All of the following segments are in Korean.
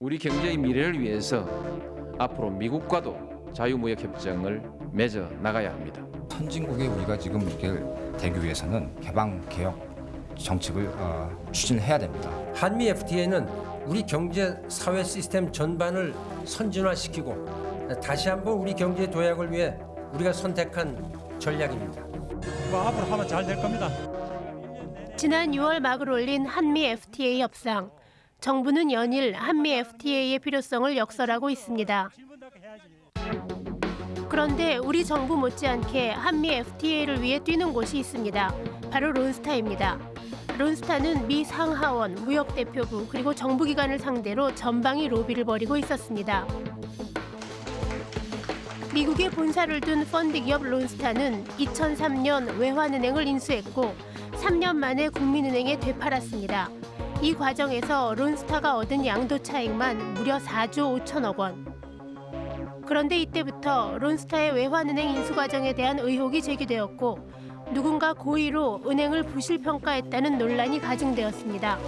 우리 경제의 미래를 위해서 앞으로 미국과도 자유무역 협정을 맺어 나가야 합니다. 선진국의 우리가 지금 이렇게 되기 위해서는 개방 개혁 정책을 어, 추진해야 됩니다. 한미 FTA는 우리 경제 사회 시스템 전반을 선진화시키고 다시 한번 우리 경제 도약을 위해 우리가 선택한 전략입니다. 뭐 앞으로 하면 잘 될 겁니다. 지난 6월 막을 올린 한미 FTA 협상. 정부는 연일 한미 FTA의 필요성을 역설하고 있습니다. 그런데 우리 정부 못지않게 한미 FTA를 위해 뛰는 곳이 있습니다. 바로 론스타입니다. 론스타는 미 상하원, 무역대표부 그리고 정부기관을 상대로 전방위 로비를 벌이고 있었습니다. 미국에 본사를 둔 펀드 기업 론스타는 2003년 외환은행을 인수했고 3년 만에 국민은행에 되팔았습니다. 이 과정에서 론스타가 얻은 양도 차익만 무려 4조 5천억 원. 그런데 이때부터 론스타의 외환은행 인수 과정에 대한 의혹이 제기되었고 누군가 고의로 은행을 부실 평가했다는 논란이 가중되었습니다.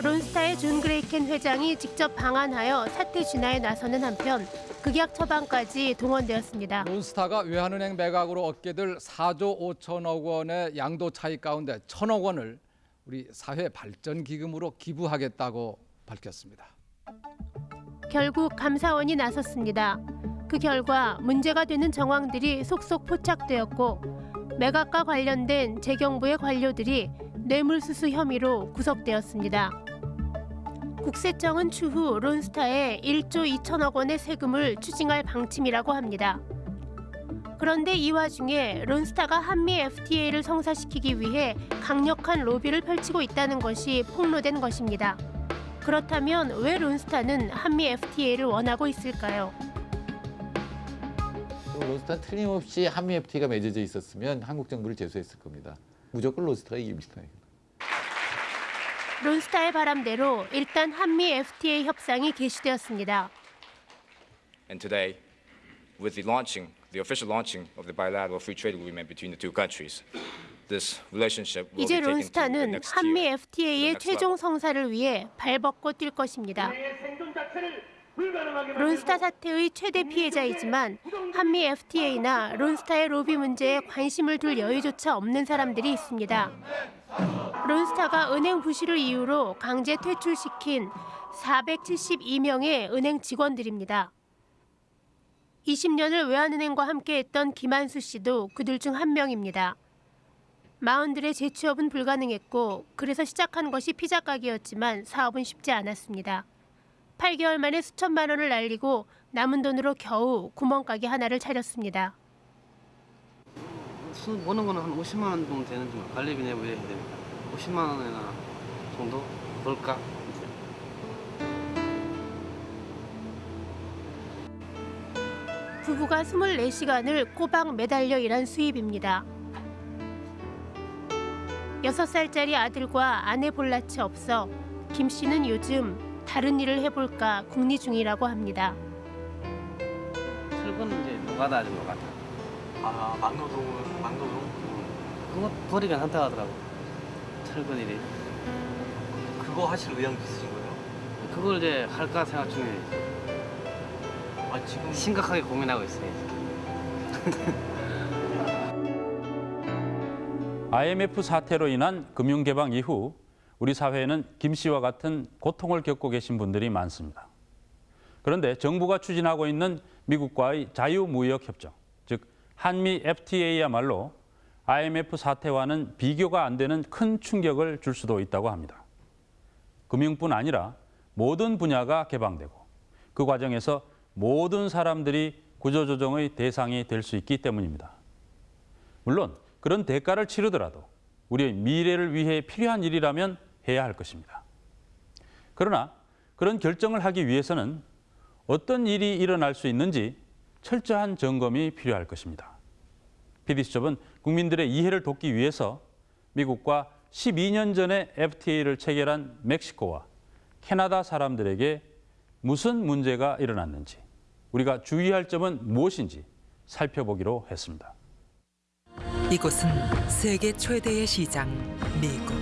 론스타의 존 그레이켄 회장이 직접 방한하여 사태 진화에 나서는 한편 극약 처방까지 동원되었습니다. 론스타가 외환은행 매각으로 얻게 될 4조 5천억 원의 양도 차익 가운데 천억 원을 우리 사회 발전 기금으로 기부하겠다고 밝혔습니다. 결국 감사원이 나섰습니다. 그 결과 문제가 되는 정황들이 속속 포착되었고 매각과 관련된 재경부의 관료들이 뇌물수수 혐의로 구속되었습니다. 국세청은 추후 론스타에 1조 2천억 원의 세금을 추징할 방침이라고 합니다. 그런데 이 와중에 론스타가 한미 FTA를 성사시키기 위해 강력한 로비를 펼치고 있다는 것이 폭로된 것입니다. 그렇다면 왜 론스타는 한미 FTA를 원하고 있을까요? 로스타는 틀림없이 한미 FTA가 맺어져 있었으면 한국 정부를 제소했을 겁니다. 무조건 로스타가 이깁니다. 론스타의 바람대로 일단 한미 FTA 협상이 개시되었습니다. And today, with the launching, the official launching of the bilateral free trade agreement between the two countries, this relationship will 이제 be taken to the 론스타는 한미 FTA의 최종. 성사를 위해 발벗고 뛸 것입니다. 론스타 사태의 최대 피해자이지만 한미 FTA나 론스타의 로비 문제에 관심을 둘 여유조차 없는 사람들이 있습니다. 론스타가 은행 부실을 이유로 강제 퇴출시킨 472명의 은행 직원들입니다. 20년을 외환은행과 함께했던 김한수 씨도 그들 중 한 명입니다. 마흔들의 재취업은 불가능했고 그래서 시작한 것이 피자 가게였지만 사업은 쉽지 않았습니다. 8개월 만에 수천만 원을 날리고 남은 돈으로 겨우 구멍가게 하나를 차렸습니다. 수 버는 거는 한 50만 원 정도 되는 중 관리비 내고 이래야 되니까 50만 원이나 정도 벌까? 부부가 24시간을 꼬박 매달려 일한 수입입니다. 6살짜리 아들과 아내 볼낯이 없어 김 씨는 요즘 다른 일을 해볼까 궁리 중이라고 합니다. 철거는 이제 노가다 하죠 노가다 아 막노동은 막노동 그거 버리긴 한다 하더라고 철거 일이 그거 하실 의향도 있으신 거예요? 그걸 이제 할까 생각 중에 아 지금 심각하게 고민하고 있어요 IMF 사태로 인한 금융 개방 이후 우리 사회에는 김 씨와 같은 고통을 겪고 계신 분들이 많습니다. 그런데 정부가 추진하고 있는 미국과의 자유무역 협정, 즉 한미 FTA야말로 IMF 사태와는 비교가 안 되는 큰 충격을 줄 수도 있다고 합니다. 금융뿐 아니라 모든 분야가 개방되고 그 과정에서 모든 사람들이 구조조정의 대상이 될 수 있기 때문입니다. 물론 그런 대가를 치르더라도 우리의 미래를 위해 필요한 일이라면 해야 할 것입니다. 그러나 그런 결정을 하기 위해서는 어떤 일이 일어날 수 있는지 철저한 점검이 필요할 것입니다. PD수첩은 국민들의 이해를 돕기 위해서 미국과 12년 전에 FTA를 체결한 멕시코와 캐나다 사람들에게 무슨 문제가 일어났는지 우리가 주의할 점은 무엇인지 살펴보기로 했습니다. 이곳은 세계 최대의 시장 미국.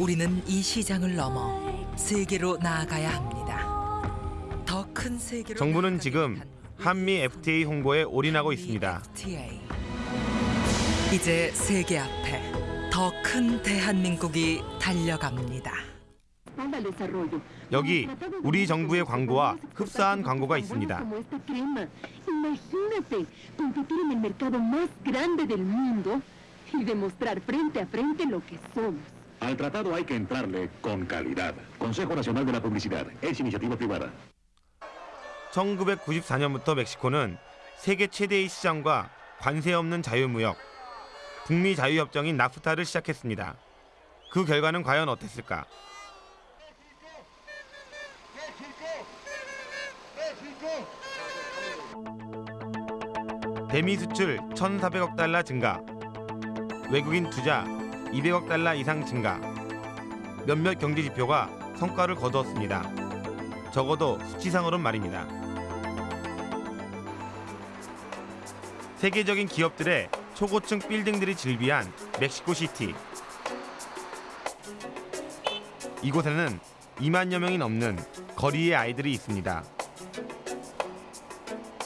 우리는 이 시장을 넘어 세계로 나아가야 합니다. 더 큰 세계로 정부는 지금 한미 FTA 홍보에 올인하고 있습니다. FTA. 이제 세계 앞에 더 큰 대한민국이 달려갑니다. 여기 우리 정부의 광고와 흡사한 광고가 있습니다. Imagínate competir en el mercado más grande del mundo y demostrar frente a frente lo que somos. Al tratado hay que entrarle con calidad. Consejo Nacional de la Publicidad es iniciativa privada. 1994년부터 멕시코는 세계 최대의 시장과 관세 없는 자유무역, 북미 자유협정인 나프타를 시작했습니다. 그 결과는 과연 어땠을까? 대미 수출 1,400억 달러 증가, 외국인 투자 200억 달러 이상 증가, 몇몇 경제 지표가 성과를 거두었습니다. 적어도 수치상으론 말입니다. 세계적인 기업들의 초고층 빌딩들이 즐비한 멕시코 시티. 이곳에는 2만여 명이 넘는 거리의 아이들이 있습니다.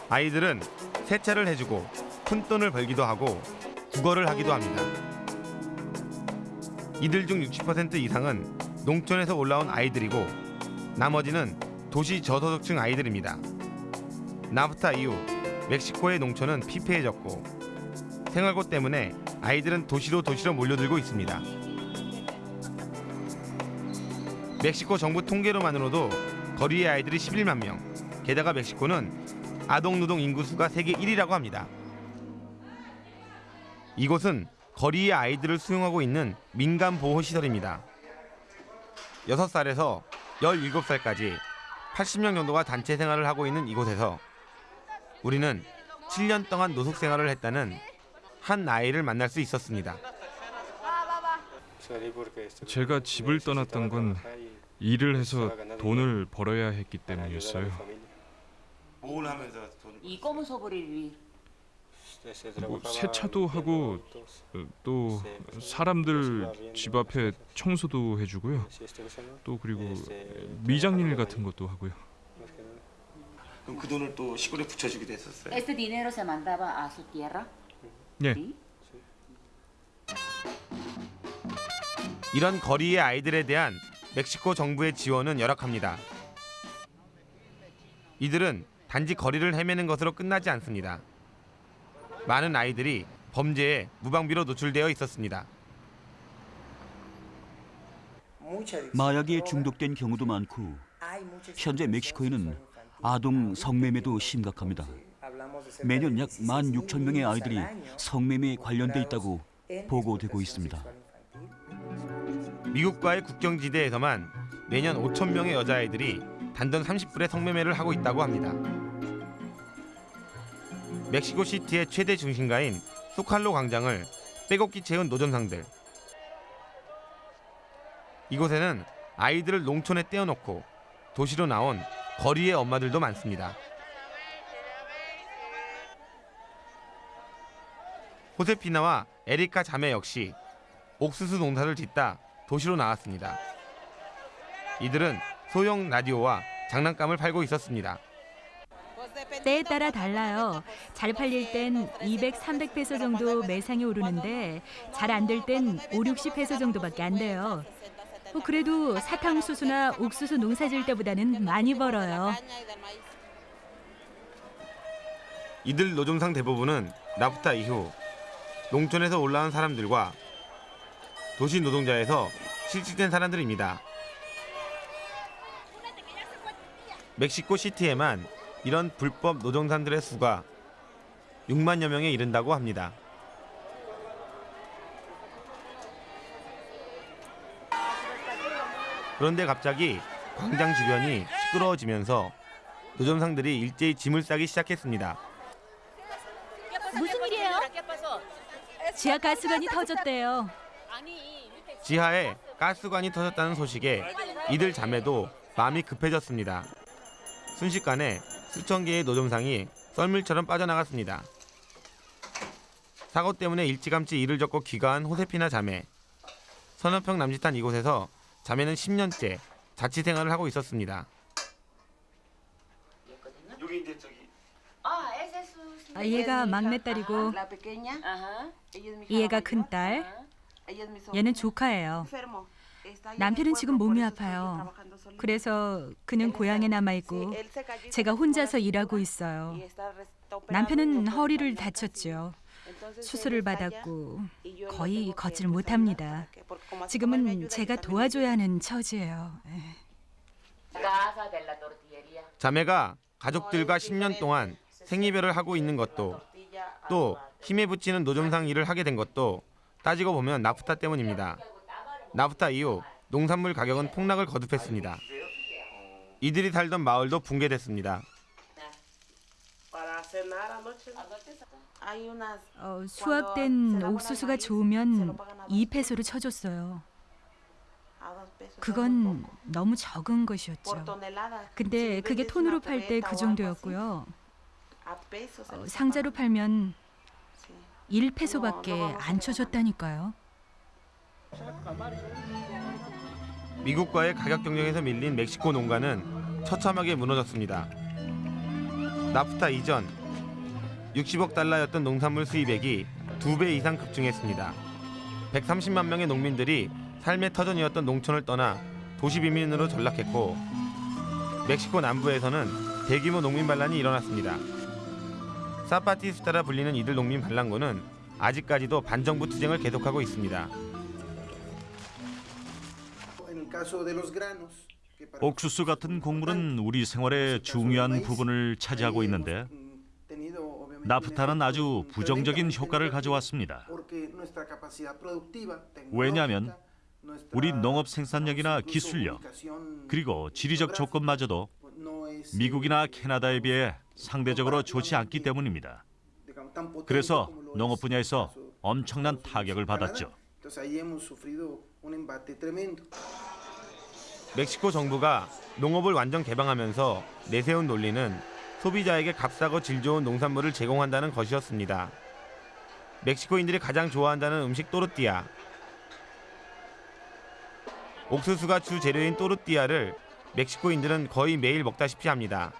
아이들은 세차를 해주고 푼돈을 벌기도 하고 국어를 하기도 합니다. 이들 중 60% 이상은 농촌에서 올라온 아이들이고 나머지는 도시 저소득층 아이들입니다. 나프타 이후 멕시코의 농촌은 피폐해졌고 생활고 때문에 아이들은 도시로 도시로 몰려들고 있습니다. 멕시코 정부 통계로만으로도 거리의 아이들이 11만 명. 게다가 멕시코는 아동 노동 인구 수가 세계 1위라고 합니다. 이곳은 거리의 아이들을 수용하고 있는 민간 보호 시설입니다. 6살에서 17살까지 80명 정도가 단체 생활을 하고 있는 이곳에서 우리는 7년 동안 노숙 생활을 했다는 한 아이를 만날 수 있었습니다. 제가 집을 떠났던 건 일을 해서 돈을 벌어야 했기 때문이었어요. 뭘 하면서 돈 ¿Y cómo sobrevivir? 뭐 세차도 하고 어, 또 사람들 집 앞에 청소도 해주고요. 또 그리고 미장일 같은 것도 하고요. 그럼 그 돈을 또 시골에 붙여주기도 했었어요. 예. 이런 거리의 아이들에 대한 멕시코 정부의 지원은 열악합니다. 이들은 단지 거리를 헤매는 것으로 끝나지 않습니다. 많은 아이들이 범죄에 무방비로 노출되어 있었습니다. 마약에 중독된 경우도 많고 현재 멕시코에는 아동 성매매도 심각합니다. 매년 약 1만 6천 명의 아이들이 성매매에 관련돼 있다고 보고되고 있습니다. 미국과의 국경지대에서만 매년 5천 명의 여자아이들이 단돈 30불의 성매매를 하고 있다고 합니다. 멕시코 시티의 최대 중심가인 소칼로 광장을 빼곡히 채운 노점상들. 이곳에는 아이들을 농촌에 떼어놓고 도시로 나온 거리의 엄마들도 많습니다. 호세피나와 에리카 자매 역시 옥수수 농사를 짓다 도시로 나왔습니다. 이들은 소형 라디오와 장난감을 팔고 있었습니다. 때에 따라 달라요. 잘 팔릴 땐 200, 300페소 정도 매상이 오르는데 잘 안 될 땐 5, 60페소 정도밖에 안 돼요. 뭐 그래도 사탕수수나 옥수수 농사 질 때보다는 많이 벌어요. 이들 노점상 대부분은 나프타 이후 농촌에서 올라온 사람들과 도시 노동자에서 실직된 사람들입니다. 멕시코 시티에만 이런 불법 노동산들의 수가 6만여 명에 이른다고 합니다. 그런데 갑자기 광장 주변이 시끄러워지면서 노점상들이 일제히 짐을 싸기 시작했습니다. 무슨 일이에요? 지하 가스관이 터졌대요. 지하에 가스관이 터졌다는 소식에 이들 자매도 마음이 급해졌습니다. 순식간에 수천 개의 노점상이 썰물처럼 빠져나갔습니다. 사고 때문에 일찌감치 일을 접고 귀가한 호세피나 자매. 서너 평 남짓한 이곳에서 자매는 10년째 자취 생활을 하고 있었습니다. 여기 이제 저기 아, 얘가 막내딸이고 얘가 큰딸. 얘는 조카예요. 남편은 지금 몸이 아파요. 그래서 그는 고향에 남아 있고 제가 혼자서 일하고 있어요. 남편은 허리를 다쳤죠. 수술을 받았고 거의 걷질 못합니다. 지금은 제가 도와줘야 하는 처지예요. 예. 자매가 가족들과 10년 동안 생이별을 하고 있는 것도 또 힘에 부치는 노점상 일을 하게 된 것도 따지고 보면 나프타 때문입니다. 나프타 이후 농산물 가격은 폭락을 거듭했습니다. 이들이 살던 마을도 붕괴됐습니다. 어, 수확된 옥수수가 좋으면 2페소를 쳐줬어요. 그건 너무 적은 것이었죠. 근데 그게 톤으로 팔 때 그 정도였고요. 어, 상자로 팔면 1페소밖에 안 쳐줬다니까요. 미국과의 가격 경쟁에서 밀린 멕시코 농가는 처참하게 무너졌습니다. 나프타 이전 60억 달러였던 농산물 수입액이 두 배 이상 급증했습니다. 130만 명의 농민들이 삶의 터전이었던 농촌을 떠나 도시 비민으로 전락했고 멕시코 남부에서는 대규모 농민 반란이 일어났습니다. 사파티스타라 불리는 이들 농민 반란군은 아직까지도 반정부 투쟁을 계속하고 있습니다. 옥수수 같은 곡물은 우리 생활의 중요한 부분을 차지하고 있는데 나프타는 아주 부정적인 효과를 가져왔습니다. 왜냐하면 우리 농업 생산력이나 기술력 그리고 지리적 조건마저도 미국이나 캐나다에 비해 상대적으로 좋지 않기 때문입니다. 그래서 농업 분야에서 엄청난 타격을 받았죠. 멕시코 정부가 농업을 완전 개방하면서 내세운 논리는 소비자에게 값싸고 질 좋은 농산물을 제공한다는 것이었습니다. 멕시코인들이 가장 좋아한다는 음식 또르띠아. 옥수수가 주 재료인 또르띠아를 멕시코인들은 거의 매일 먹다시피 합니다.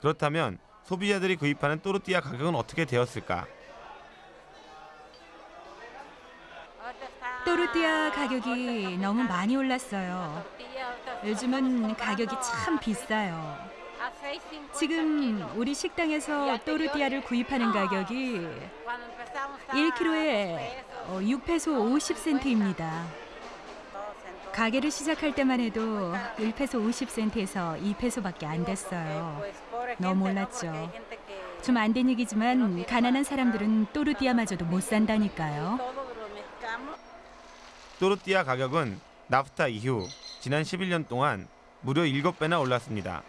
그렇다면 소비자들이 구입하는 또르띠아 가격은 어떻게 되었을까? 또르띠아 가격이 너무 많이 올랐어요. 요즘은 가격이 참 비싸요. 지금 우리 식당에서 또르띠아를 구입하는 가격이 1kg에 6페소 50센트입니다. 가게를 시작할 때만 해도 1페소 50센트에서 2페소밖에 안 됐어요. 너무 올랐죠. 좀 안 된 얘기지만 가난한 사람들은 또르띠아마저도 못 산다니까요. 또르띠아 가격은 나프타 이후 지난 11년 동안 무려 7배나 올랐습니다.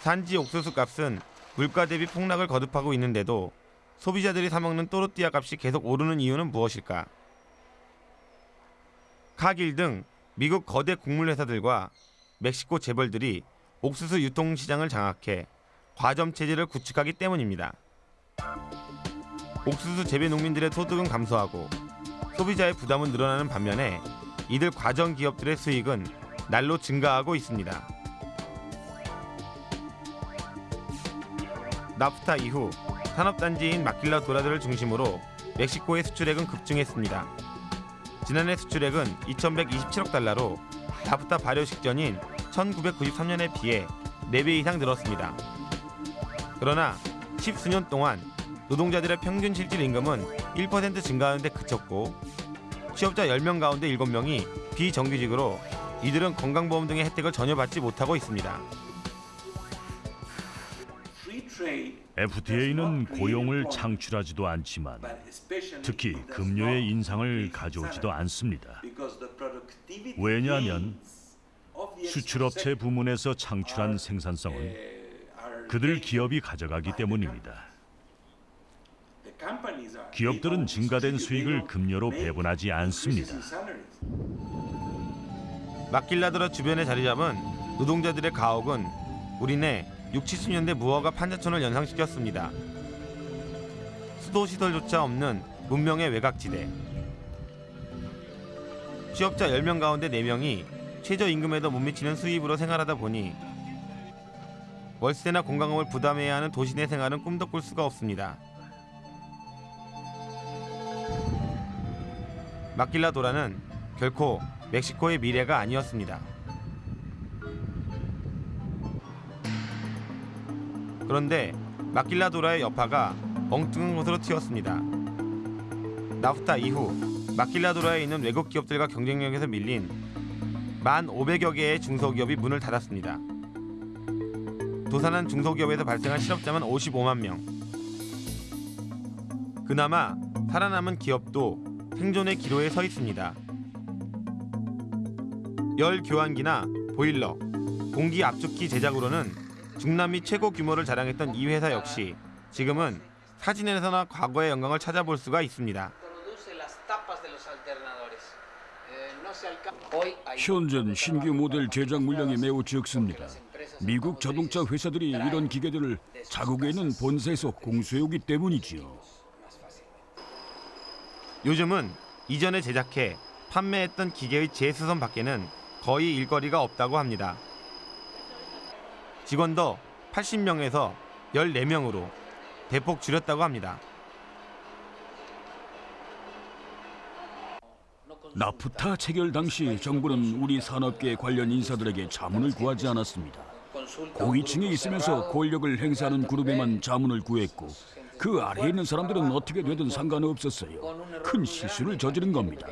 산지 옥수수 값은 물가 대비 폭락을 거듭하고 있는데도 소비자들이 사 먹는 또르띠아 값이 계속 오르는 이유는 무엇일까? 카길 등 미국 거대 곡물 회사들과 멕시코 재벌들이 옥수수 유통 시장을 장악해 과점 체제를 구축하기 때문입니다. 옥수수 재배 농민들의 소득은 감소하고 소비자의 부담은 늘어나는 반면에 이들 과정 기업들의 수익은 날로 증가하고 있습니다. 나프타 이후 산업단지인 마킬라 도라드를 중심으로 멕시코의 수출액은 급증했습니다. 지난해 수출액은 2,127억 달러로 나프타 발효 직전인 1993년에 비해 4배 이상 늘었습니다. 그러나 십수년 동안 노동자들의 평균 실질 임금은 1% 증가하는 데 그쳤고 취업자 10명 가운데 7명이 비정규직으로 이들은 건강보험 등의 혜택을 전혀 받지 못하고 있습니다. FTA는 고용을 창출하지도 않지만 특히 급료의 인상을 가져오지도 않습니다. 왜냐하면 수출업체 부문에서 창출한 생산성은 그들 기업이 가져가기 때문입니다. 기업들은 증가된 수익을 급료로 배분하지 않습니다. 마킬라드라 주변에 자리 잡은 노동자들의 가옥은 우리네 6, 70년대 무허가 판자촌을 연상시켰습니다. 수도 시설조차 없는 문명의 외곽지대. 취업자 10명 가운데 4명이 최저임금에도 못 미치는 수입으로 생활하다 보니 월세나 공과금을 부담해야 하는 도시 내 생활은 꿈도 꿀 수가 없습니다. 마킬라도라는 결코 멕시코의 미래가 아니었습니다. 그런데 마킬라도라의 여파가 엉뚱한 곳으로 튀었습니다. 나프타 이후 마킬라도라에 있는 외국 기업들과 경쟁력에서 밀린 만 500여 개의 중소기업이 문을 닫았습니다. 도산한 중소기업에서 발생한 실업자만 55만 명. 그나마 살아남은 기업도 생존의 기로에 서 있습니다. 열 교환기나 보일러, 공기 압축기 제작으로는 중남미 최고 규모를 자랑했던 이 회사 역시 지금은 사진에서나 과거의 영광을 찾아볼 수가 있습니다. 현재는 신규 모델 제작 물량이 매우 적습니다. 미국 자동차 회사들이 이런 기계들을 자국에 있는 본사에서 공수해오기 때문이지요. 요즘은 이전에 제작해 판매했던 기계의 재수선 밖에는 거의 일거리가 없다고 합니다. 직원도 80명에서 14명으로 대폭 줄였다고 합니다. 나프타 체결 당시 정부는 우리 산업계 관련 인사들에게 자문을 구하지 않았습니다. 고위층에 있으면서 권력을 행사하는 그룹에만 자문을 구했고 그 아래에 있는 사람들은 어떻게 되든 상관없었어요. 큰 실수를 저지른 겁니다.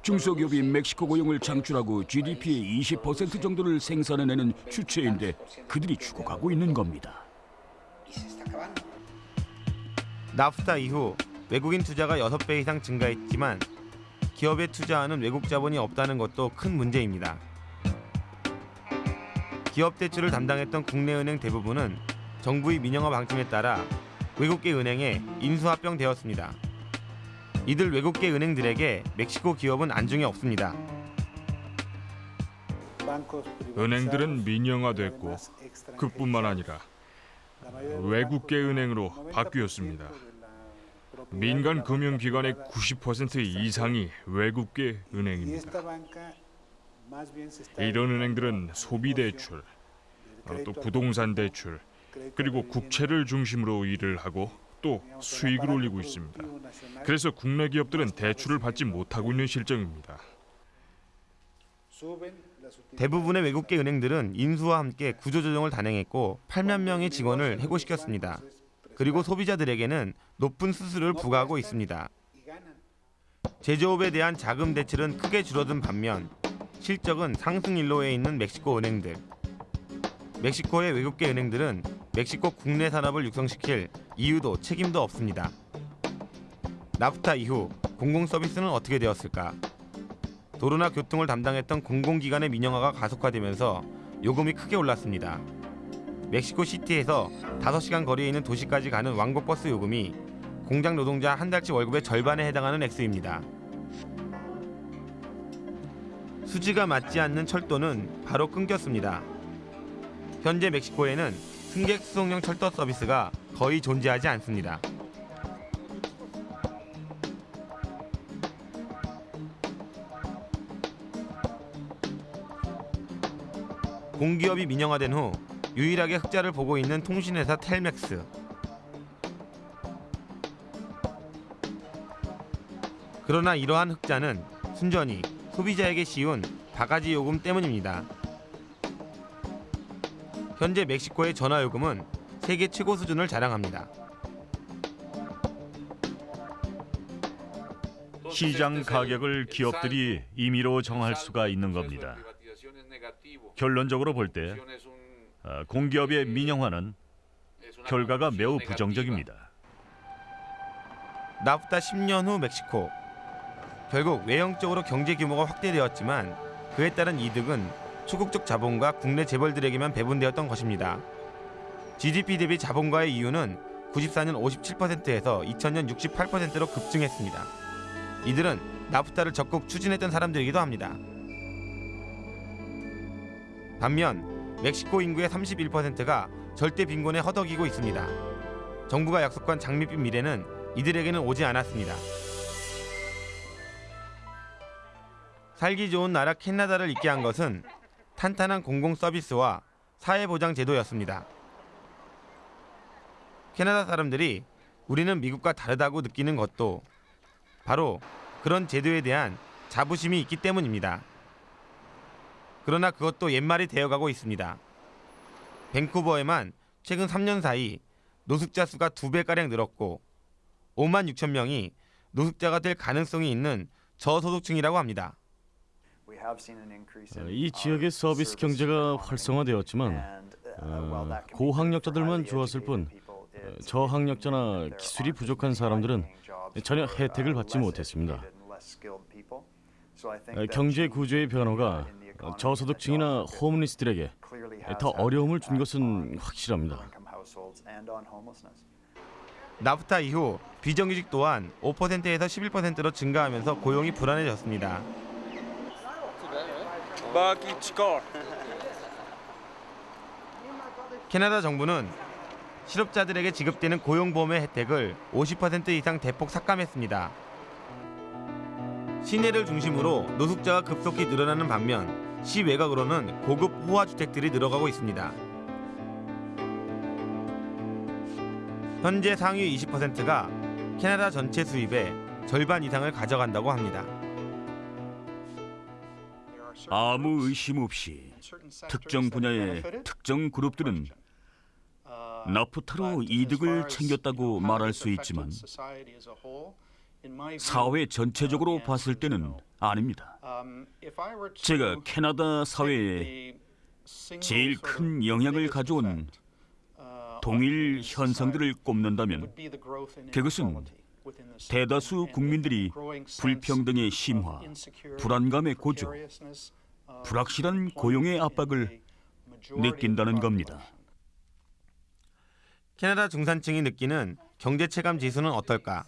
중소기업이 멕시코 고용을 창출하고 GDP의 20% 정도를 생산해내는 주체인데 그들이 죽어가고 있는 겁니다. 나프타 이후 외국인 투자가 6배 이상 증가했지만 기업에 투자하는 외국 자본이 없다는 것도 큰 문제입니다. 기업 대출을 담당했던 국내 은행 대부분은 정부의 민영화 방침에 따라 외국계 은행에 인수합병되었습니다. 이들 외국계 은행들에게 멕시코 기업은 안중에 없습니다. 은행들은 민영화됐고 그뿐만 아니라 외국계 은행으로 바뀌었습니다. 민간 금융기관의 90% 이상이 외국계 은행입니다. 이런 은행들은 소비 대출, 어, 또 부동산 대출, 그리고 국채를 중심으로 일을 하고 또 수익을 올리고 있습니다. 그래서 국내 기업들은 대출을 받지 못하고 있는 실정입니다. 대부분의 외국계 은행들은 인수와 함께 구조조정을 단행했고 8만 명의 직원을 해고시켰습니다. 그리고 소비자들에게는 높은 수수료를 부과하고 있습니다. 제조업에 대한 자금 대출은 크게 줄어든 반면 실적은 상승 일로에 있는 멕시코 은행들. 멕시코의 외국계 은행들은 멕시코 국내 산업을 육성시킬 이유도 책임도 없습니다. 나프타 이후 공공 서비스는 어떻게 되었을까? 도로나 교통을 담당했던 공공기관의 민영화가 가속화되면서 요금이 크게 올랐습니다. 멕시코 시티에서 5시간 거리에 있는 도시까지 가는 왕복버스 요금이 공장 노동자 한 달치 월급의 절반에 해당하는 액수입니다. 수지가 맞지 않는 철도는 바로 끊겼습니다. 현재 멕시코에는 승객 수송용 철도 서비스가 거의 존재하지 않습니다. 공기업이 민영화된 후 유일하게 흑자를 보고 있는 통신회사 텔맥스. 그러나 이러한 흑자는 순전히 소비자에게 씌운 바가지 요금 때문입니다. 현재 멕시코의 전화 요금은 세계 최고 수준을 자랑합니다. 시장 가격을 기업들이 임의로 정할 수가 있는 겁니다. 결론적으로 볼 때 공기업의 민영화는 결과가 매우 부정적입니다. 나프타 10년 후 멕시코. 결국 외형적으로 경제 규모가 확대되었지만 그에 따른 이득은 초국적 자본과 국내 재벌들에게만 배분되었던 것입니다. GDP 대비 자본가의 이유는 94년 57%에서 2000년 68%로 급증했습니다. 이들은 나프타를 적극 추진했던 사람들이기도 합니다. 반면 멕시코 인구의 31%가 절대 빈곤에 허덕이고 있습니다. 정부가 약속한 장밋빛 미래는 이들에게는 오지 않았습니다. 살기 좋은 나라 캐나다를 있게 한 것은 탄탄한 공공 서비스와 사회 보장 제도였습니다. 캐나다 사람들이 우리는 미국과 다르다고 느끼는 것도 바로 그런 제도에 대한 자부심이 있기 때문입니다. 그러나 그것도 옛말이 되어가고 있습니다. 밴쿠버에만 최근 3년 사이 노숙자 수가 두 배가량 늘었고 5만 6천 명이 노숙자가 될 가능성이 있는 저소득층이라고 합니다. 어, 이 지역의 서비스 경제가 활성화되었지만 어, 고학력자들만 좋았을 뿐 어, 저학력자나 기술이 부족한 사람들은 전혀 혜택을 받지 못했습니다. 어, 경제 구조의 변화가 어, 저소득층이나 호meless들에게 더 어려움을 준 것은 확실합니다. 나프타 이후 비정규직 또한 5%에서 11%로 증가하면서 고용이 불안해졌습니다. 캐나다 정부는 실업자들에게 지급되는 고용보험의 혜택을 50% 이상 대폭 삭감했습니다. 시내를 중심으로 노숙자가 급속히 늘어나는 반면 시 외곽으로는 고급 호화 주택들이 늘어가고 있습니다. 현재 상위 20%가 캐나다 전체 수입의 절반 이상을 가져간다고 합니다. 아무 의심 없이 특정 분야의 특정 그룹들은 나프타로 이득을 챙겼다고 말할 수 있지만 사회 전체적으로 봤을 때는 아닙니다. 제가 캐나다 사회에 제일 큰 영향을 가져온 동일 현상들을 꼽는다면 그것은 대다수 국민들이 불평등의 심화, 불안감의 고조, 불확실한 고용의 압박을 느낀다는 겁니다. 캐나다 중산층이 느끼는 경제 체감 지수는 어떨까?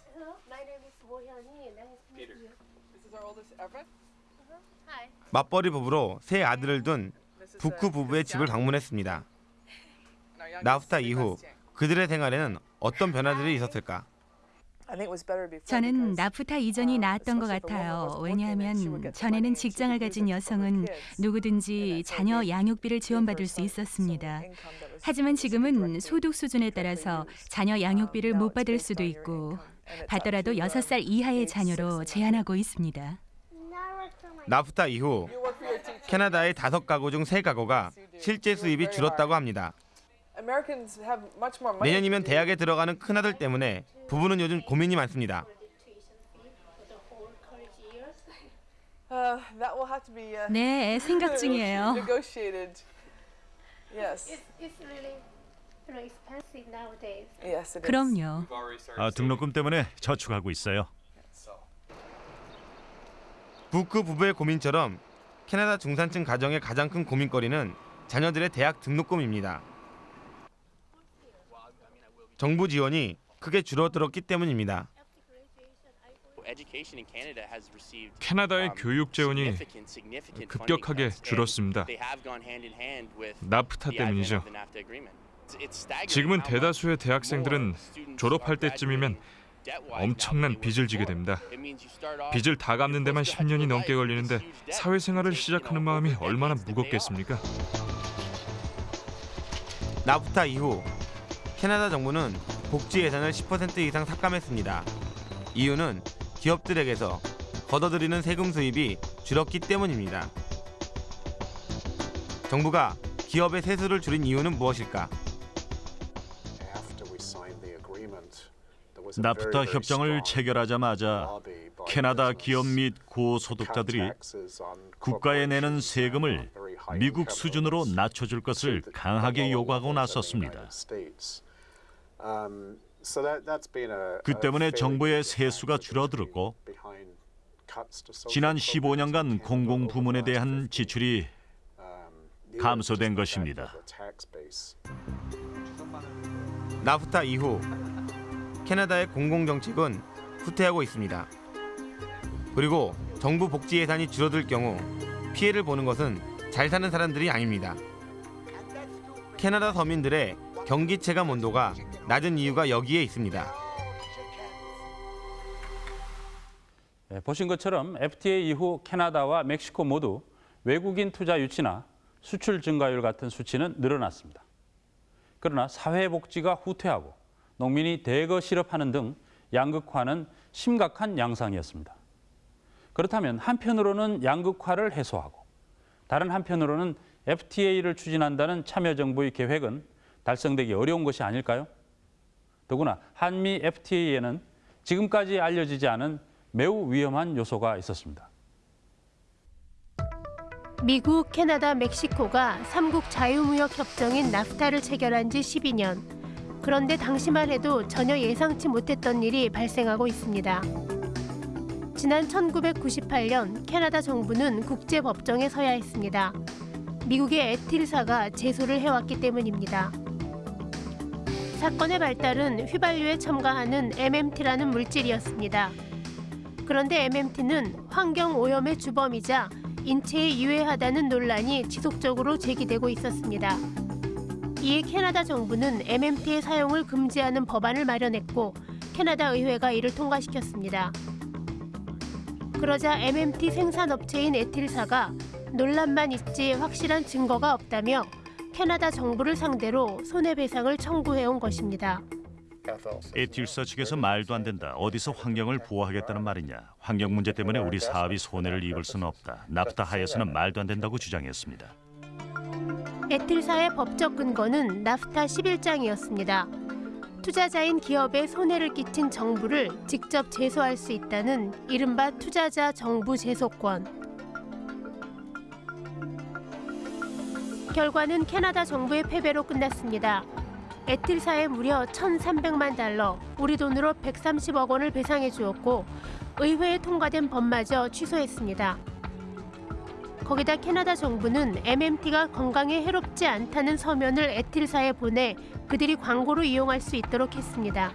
맞벌이 부부로 세 아들을 둔 부크 부부의 집을 방문했습니다. 나프타 이후 그들의 생활에는 어떤 변화들이 있었을까? 저는 나프타 이전이 나았던 것 같아요. 왜냐하면 전에는 직장을 가진 여성은 누구든지 자녀 양육비를 지원받을 수 있었습니다. 하지만 지금은 소득 수준에 따라서 자녀 양육비를 못 받을 수도 있고 받더라도 6살 이하의 자녀로 제한하고 있습니다. 나프타 이후 캐나다의 다섯 가구 중 세 가구가 실제 수입이 줄었다고 합니다. 내년이면 대학에 들어가는 큰아들 때문에 부부는 요즘 고민이 많습니다. 네, 생각 중이에요. 그럼요. 아, 등록금 때문에 저축하고 있어요. 부크 부부의 고민처럼 캐나다 중산층 가정의 가장 큰 고민거리는 자녀들의 대학 등록금입니다. 정부 지원이 크게 줄어들었기 때문입니다. 캐나다의 교육 재원이 급격하게 줄었습니다. 나프타 때문이죠. 지금은 대다수의 대학생들은 졸업할 때쯤이면 엄청난 빚을 지게 됩니다. 빚을 다 갚는 데만 10년이 넘게 걸리는데 사회생활을 시작하는 마음이 얼마나 무겁겠습니까? 나프타 이후 캐나다 정부는 복지 예산을 10% 이상 삭감했습니다. 이유는 기업들에게서 걷어들이는 세금 수입이 줄었기 때문입니다. 정부가 기업의 세수를 줄인 이유는 무엇일까? 나프타 협정을 체결하자마자 캐나다 기업 및 고소득자들이 국가에 내는 세금을 미국 수준으로 낮춰줄 것을 강하게 요구하고 나섰습니다. 그 때문에 정부의 세수가 줄어들었고 지난 15년간 공공부문에 대한 지출이 감소된 것입니다. 나프타 이후 캐나다의 공공정책은 후퇴하고 있습니다. 그리고 정부 복지 예산이 줄어들 경우 피해를 보는 것은 잘 사는 사람들이 아닙니다. 캐나다 서민들의 경기 체감 온도가 낮은 이유가 여기에 있습니다. 예, 보신 것처럼 FTA 이후 캐나다와 멕시코 모두 외국인 투자 유치나 수출 증가율 같은 수치는 늘어났습니다. 그러나 사회복지가 후퇴하고 농민이 대거 실업하는 등 양극화는 심각한 양상이었습니다. 그렇다면 한편으로는 양극화를 해소하고 다른 한편으로는 FTA를 추진한다는 참여정부의 계획은 달성되기 어려운 것이 아닐까요? 더구나 한미 FTA에는 지금까지 알려지지 않은 매우 위험한 요소가 있었습니다. 미국, 캐나다, 멕시코가 삼국 자유무역 협정인 나프타를 체결한 지 12년. 그런데 당시만 해도 전혀 예상치 못했던 일이 발생하고 있습니다. 지난 1998년 캐나다 정부는 국제법정에 서야 했습니다. 미국의 에틸사가 제소를 해왔기 때문입니다. 사건의 발달은 휘발유에 첨가하는 MMT라는 물질이었습니다. 그런데 MMT는 환경 오염의 주범이자 인체에 유해하다는 논란이 지속적으로 제기되고 있었습니다. 이에 캐나다 정부는 MMT의 사용을 금지하는 법안을 마련했고 캐나다 의회가 이를 통과시켰습니다. 그러자 MMT 생산업체인 에틸사가 논란만 있지 확실한 증거가 없다며 캐나다 정부를 상대로 손해배상을 청구해온 것입니다. 에틸사 측에서 말도 안 된다. 어디서 환경을 보호하겠다는 말이냐. 환경 문제 때문에 우리 사업이 손해를 입을 수는 없다. 나프타 하에서는 말도 안 된다고 주장했습니다. 에틸사의 법적 근거는 나프타 11장이었습니다. 투자자인 기업에 손해를 끼친 정부를 직접 제소할 수 있다는 이른바 투자자 정부 제소권. 결과는 캐나다 정부의 패배로 끝났습니다. 에틸사에 무려 1,300만 달러, 우리 돈으로 130억 원을 배상해 주었고 의회에 통과된 법마저 취소했습니다. 거기다 캐나다 정부는 MMT가 건강에 해롭지 않다는 서면을 에틸사에 보내 그들이 광고로 이용할 수 있도록 했습니다.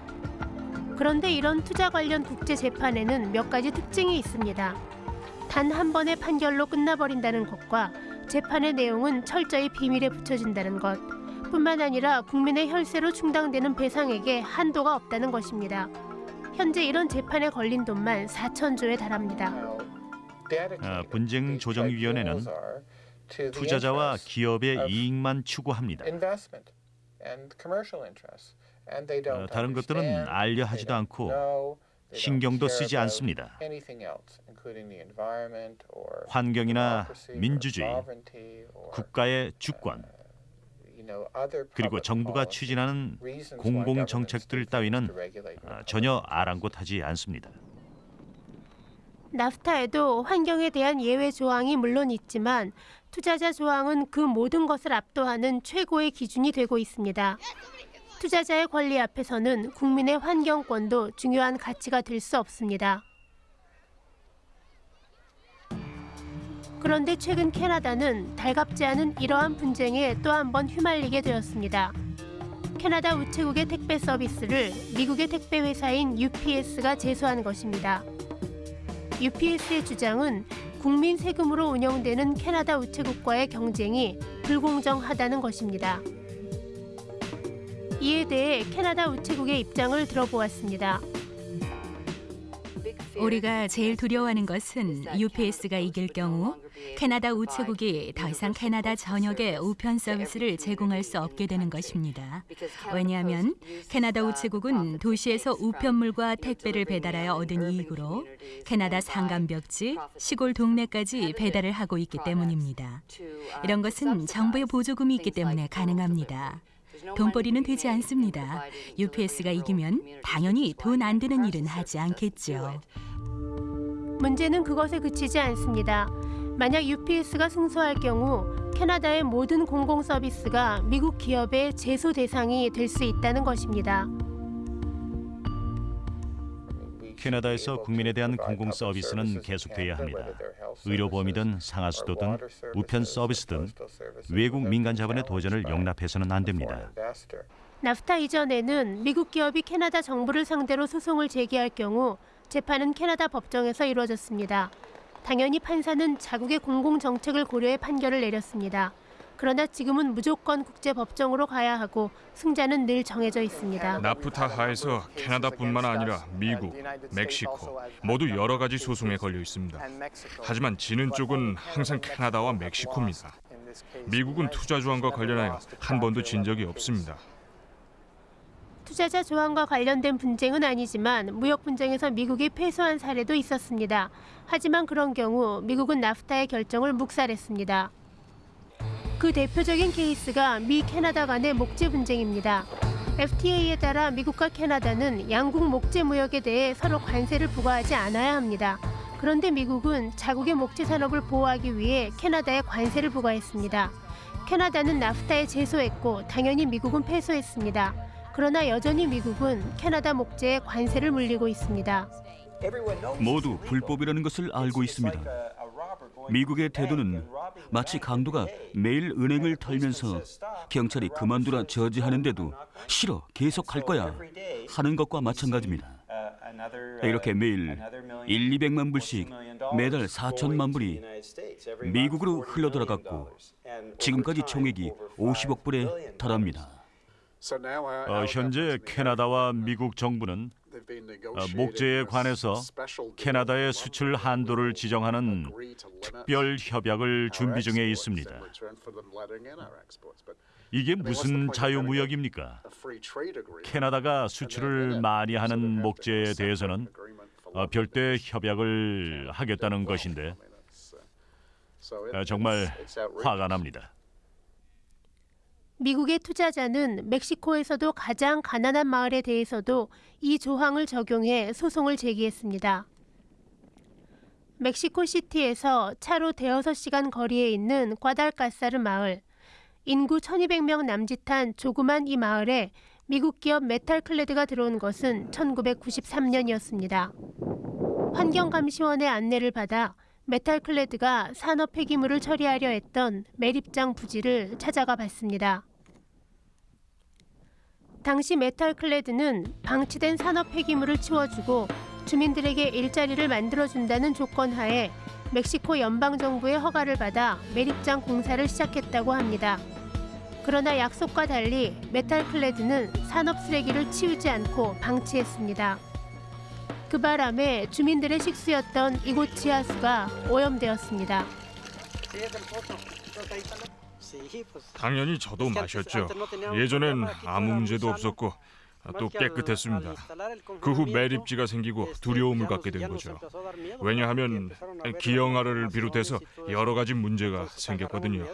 그런데 이런 투자 관련 국제 재판에는 몇 가지 특징이 있습니다. 단 한 번의 판결로 끝나버린다는 것과 재판의 내용은 철저히 비밀에 붙여진다는 것. 뿐만 아니라 국민의 혈세로 충당되는 배상액에 한도가 없다는 것입니다. 현재 이런 재판에 걸린 돈만 4천조에 달합니다. 아, 분쟁 조정위원회는 투자자와 기업의 이익만 추구합니다. 어, 다른 것들은 알려 하지도 않고 신경도 쓰지 않습니다. 환경이나 민주주의, 국가의 주권, 그리고 정부가 추진하는 공공 정책들 따위는 아, 전혀 아랑곳하지 않습니다. 나프타에도 환경에 대한 예외 조항이 물론 있지만 투자자 조항은 그 모든 것을 압도하는 최고의 기준이 되고 있습니다. 투자자의 권리 앞에서는 국민의 환경권도 중요한 가치가 될 수 없습니다. 그런데 최근 캐나다는 달갑지 않은 이러한 분쟁에 또 한 번 휘말리게 되었습니다. 캐나다 우체국의 택배 서비스를 미국의 택배 회사인 UPS가 제소한 것입니다. UPS의 주장은 국민 세금으로 운영되는 캐나다 우체국과의 경쟁이 불공정하다는 것입니다. 이에 대해 캐나다 우체국의 입장을 들어보았습니다. 우리가 제일 두려워하는 것은 UPS가 이길 경우 캐나다 우체국이 더 이상 캐나다 전역에 우편 서비스를 제공할 수 없게 되는 것입니다. 왜냐하면 캐나다 우체국은 도시에서 우편물과 택배를 배달하여 얻은 이익으로 캐나다 산간벽지, 시골 동네까지 배달을 하고 있기 때문입니다. 이런 것은 정부의 보조금이 있기 때문에 가능합니다. 돈벌이는 되지 않습니다. UPS가 이기면 당연히 돈안 드는 일은 하지 않겠죠. 문제는 그것에 그치지 않습니다. 만약 UPS가 승소할 경우 캐나다의 모든 공공 서비스가 미국 기업의 제소 대상이 될 수 있다는 것입니다. 캐나다에서 국민에 대한 공공 서비스는 계속돼야 합니다. 의료보험이든 상하수도 등 우편 서비스 등 외국 민간 자본의 도전을 용납해서는 안 됩니다. 나프타 이전에는 미국 기업이 캐나다 정부를 상대로 소송을 제기할 경우 재판은 캐나다 법정에서 이루어졌습니다. 당연히 판사는 자국의 공공 정책을 고려해 판결을 내렸습니다. 그러나 지금은 무조건 국제 법정으로 가야 하고 승자는 늘 정해져 있습니다. 나프타 하에서 캐나다뿐만 아니라 미국, 멕시코 모두 여러 가지 소송에 걸려 있습니다. 하지만 지는 쪽은 항상 캐나다와 멕시코입니다. 미국은 투자 조항과 관련하여 한 번도 진 적이 없습니다. 투자자 조항과 관련된 분쟁은 아니지만 무역 분쟁에서 미국이 패소한 사례도 있었습니다. 하지만 그런 경우 미국은 나프타의 결정을 묵살했습니다. 그 대표적인 케이스가 미 캐나다 간의 목재 분쟁입니다. FTA에 따라 미국과 캐나다는 양국 목재 무역에 대해 서로 관세를 부과하지 않아야 합니다. 그런데 미국은 자국의 목재 산업을 보호하기 위해 캐나다에 관세를 부과했습니다. 캐나다는 나프타에 제소했고 당연히 미국은 패소했습니다. 그러나 여전히 미국은 캐나다 목재에 관세를 물리고 있습니다. 모두 불법이라는 것을 알고 있습니다. 미국의 태도는 마치 강도가 매일 은행을 털면서 경찰이 그만두라 저지하는데도 싫어 계속 할 거야 하는 것과 마찬가지입니다. 이렇게 매일 1, 200만 불씩 매달 4천만 불이 미국으로 흘러들어갔고 지금까지 총액이 50억 불에 달합니다. 어, 현재 캐나다와 미국 정부는 어, 목재에 관해서 캐나다의 수출 한도를 지정하는 특별 협약을 준비 중에 있습니다. 이게 무슨 자유무역입니까? 캐나다가 수출을 많이 하는 목재에 대해서는 어, 별도의 협약을 하겠다는 것인데 어, 정말 화가 납니다. 미국의 투자자는 멕시코에서도 가장 가난한 마을에 대해서도 이 조항을 적용해 소송을 제기했습니다. 멕시코 시티에서 차로 대여섯 시간 거리에 있는 과달카사르 마을. 인구 1200명 남짓한 조그만 이 마을에 미국 기업 메탈클레드가 들어온 것은 1993년이었습니다. 환경감시원의 안내를 받아 메탈클레드가 산업 폐기물을 처리하려 했던 매립장 부지를 찾아가 봤습니다. 당시 메탈클레드는 방치된 산업 폐기물을 치워주고 주민들에게 일자리를 만들어준다는 조건 하에 멕시코 연방정부의 허가를 받아 매립장 공사를 시작했다고 합니다. 그러나 약속과 달리 메탈클레드는 산업 쓰레기를 치우지 않고 방치했습니다. 그 바람에 주민들의 식수였던 이곳 지하수가 오염되었습니다. 당연히 저도 마셨죠. 예전엔 아무 문제도 없었고 또 깨끗했습니다. 그 후 매립지가 생기고 두려움을 갖게 된 거죠. 왜냐하면 기형아를 비롯해서 여러 가지 문제가 생겼거든요.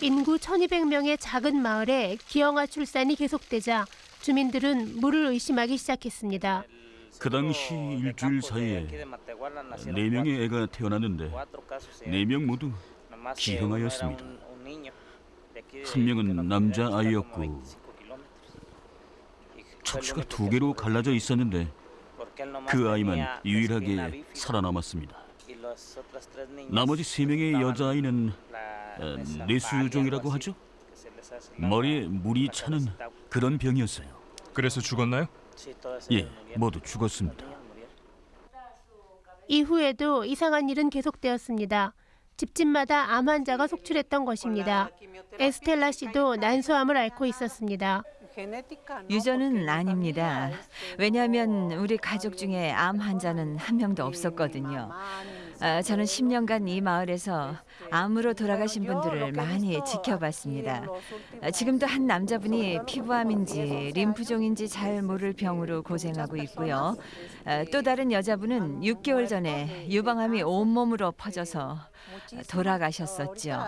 인구 1200명의 작은 마을에 기형아 출산이 계속되자 주민들은 물을 의심하기 시작했습니다. 그 당시 일주일 사이에 네 명의 애가 태어났는데 네명 모두 기형아였습니다. 한 명은 남자 아이였고 척추가 두 개로 갈라져 있었는데 그 아이만 유일하게 살아남았습니다. 나머지 세 명의 여자아이는 어, 뇌수종이라고 하죠. 머리에 물이 차는 그런 병이었어요. 그래서 죽었나요? 예, 모두 죽었습니다. 이후에도 이상한 일은 계속되었습니다. 집집마다 암 환자가 속출했던 것입니다. 에스텔라 씨도 난소암을 앓고 있었습니다. 유전은 아닙니다. 왜냐하면 우리 가족 중에 암 환자는 한 명도 없었거든요. 아, 저는 10년간 이 마을에서 암으로 돌아가신 분들을 많이 지켜봤습니다. 아, 지금도 한 남자분이 피부암인지 림프종인지 잘 모를 병으로 고생하고 있고요. 아, 또 다른 여자분은 6개월 전에 유방암이 온몸으로 퍼져서 돌아가셨었죠.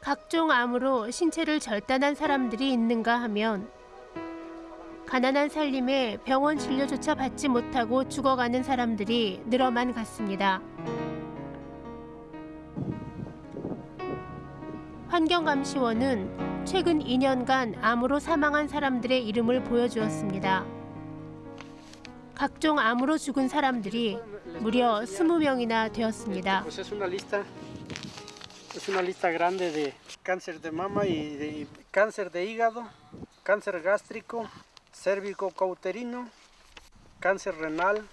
각종 암으로 신체를 절단한 사람들이 있는가 하면 가난한 살림에 병원 진료조차 받지 못하고 죽어가는 사람들이 늘어만 갔습니다. 환경감시원은 최근 2년간 암으로 사망한 사람들의 이름을 보여주었습니다. 각종 암으로 죽은 사람들이 무려 20명이나 되었습니다. Cauterino, cáncer renal.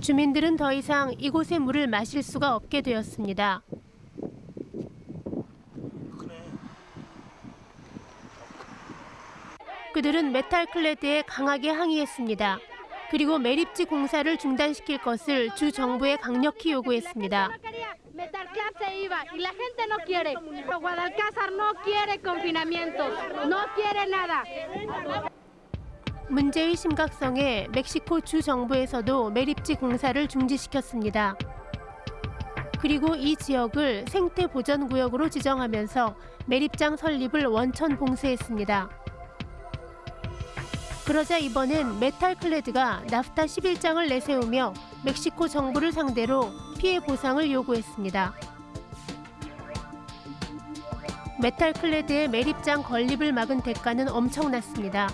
주민들은 더 이상 이곳의 물을 마실 수가 없게 되었습니다. 그들은 메탈 클레드에 강하게 항의했습니다. 그리고 매립지 공사를 중단시킬 것을 주 정부에 강력히 요구했습니다. Metalclad se iba y la gente no quiere. Guadalcázar no quiere confinamiento, no quiere nada. 문제의 심각성에 멕시코 주 정부에서도 매립지 공사를 중지시켰습니다. 그리고 이 지역을 생태 보전 구역으로 지정하면서 매립장 설립을 원천 봉쇄했습니다. 그러자 이번엔 메탈 클레드가 나프타 11장을 내세우며 멕시코 정부를 상대로 피해 보상을 요구했습니다. 메탈 클레드의 매립장 건립을 막은 대가는 엄청났습니다.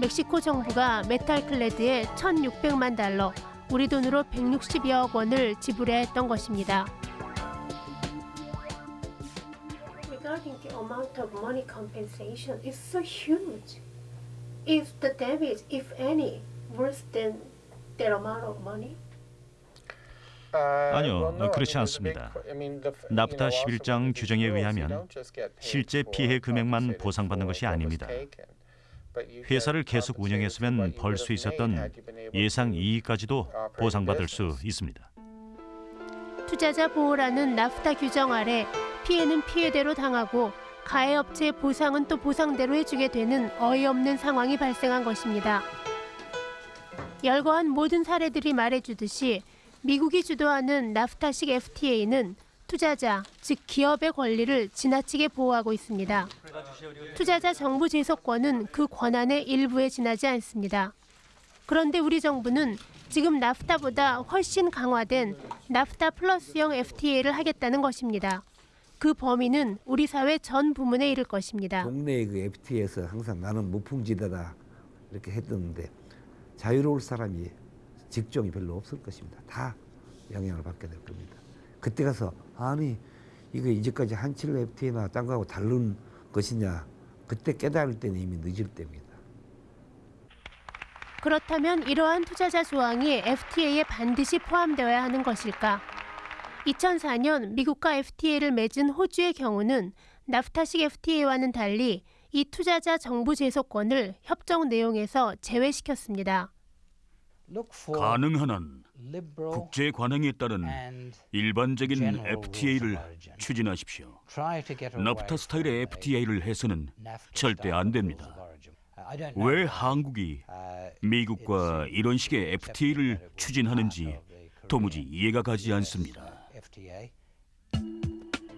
멕시코 정부가 메탈 클레드에 1,600만 달러, 우리 돈으로 160여억 원을 지불해야 했던 것입니다. Regarding the amount of money compensation is so huge. If the damage, if any, worse than that amount of money? 아니요, 그렇지 않습니다. 나프타 11장 규정에 의하면 실제 피해 금액만 보상받는 것이 아닙니다. 회사를 계속 운영했으면 벌 수 있었던 예상 이익까지도 보상받을 수 있습니다. 투자자 보호라는 나프타 규정 아래 피해는 피해대로 당하고 가해업체의 보상은 또 보상대로 해주게 되는 어이없는 상황이 발생한 것입니다. 열거한 모든 사례들이 말해주듯이 미국이 주도하는 나프타식 FTA는 투자자, 즉 기업의 권리를 지나치게 보호하고 있습니다. 투자자 정부 제소권은 그 권한의 일부에 지나지 않습니다. 그런데 우리 정부는 지금 나프타보다 훨씬 강화된 나프타 플러스형 FTA를 하겠다는 것입니다. 그 범위는 우리 사회 전 부문에 이를 것입니다. 동네 그 FTA에서 항상 나는 무풍지대다 이렇게 했었는데 자유로울 사람이 직종이 별로 없을 것입니다. 다 영향을 받게 될 겁니다. 그때 가서 아니 이거 이제까지 한칠 FTA나 딴 거하고 다른 것이냐 그때 깨달을 때는 이미 늦을 때입니다. 그렇다면 이러한 투자자 조항이 FTA에 반드시 포함되어야 하는 것일까? 2004년 미국과 FTA를 맺은 호주의 경우는 나프타식 FTA와는 달리 이 투자자 정부 제소권을 협정 내용에서 제외시켰습니다. 가능한 한 국제 관행에 따른 일반적인 FTA를 추진하십시오. 나프타 스타일의 FTA를 해서는 절대 안 됩니다. 왜 한국이 미국과 이런 식의 FTA를 추진하는지 도무지 이해가 가지 않습니다.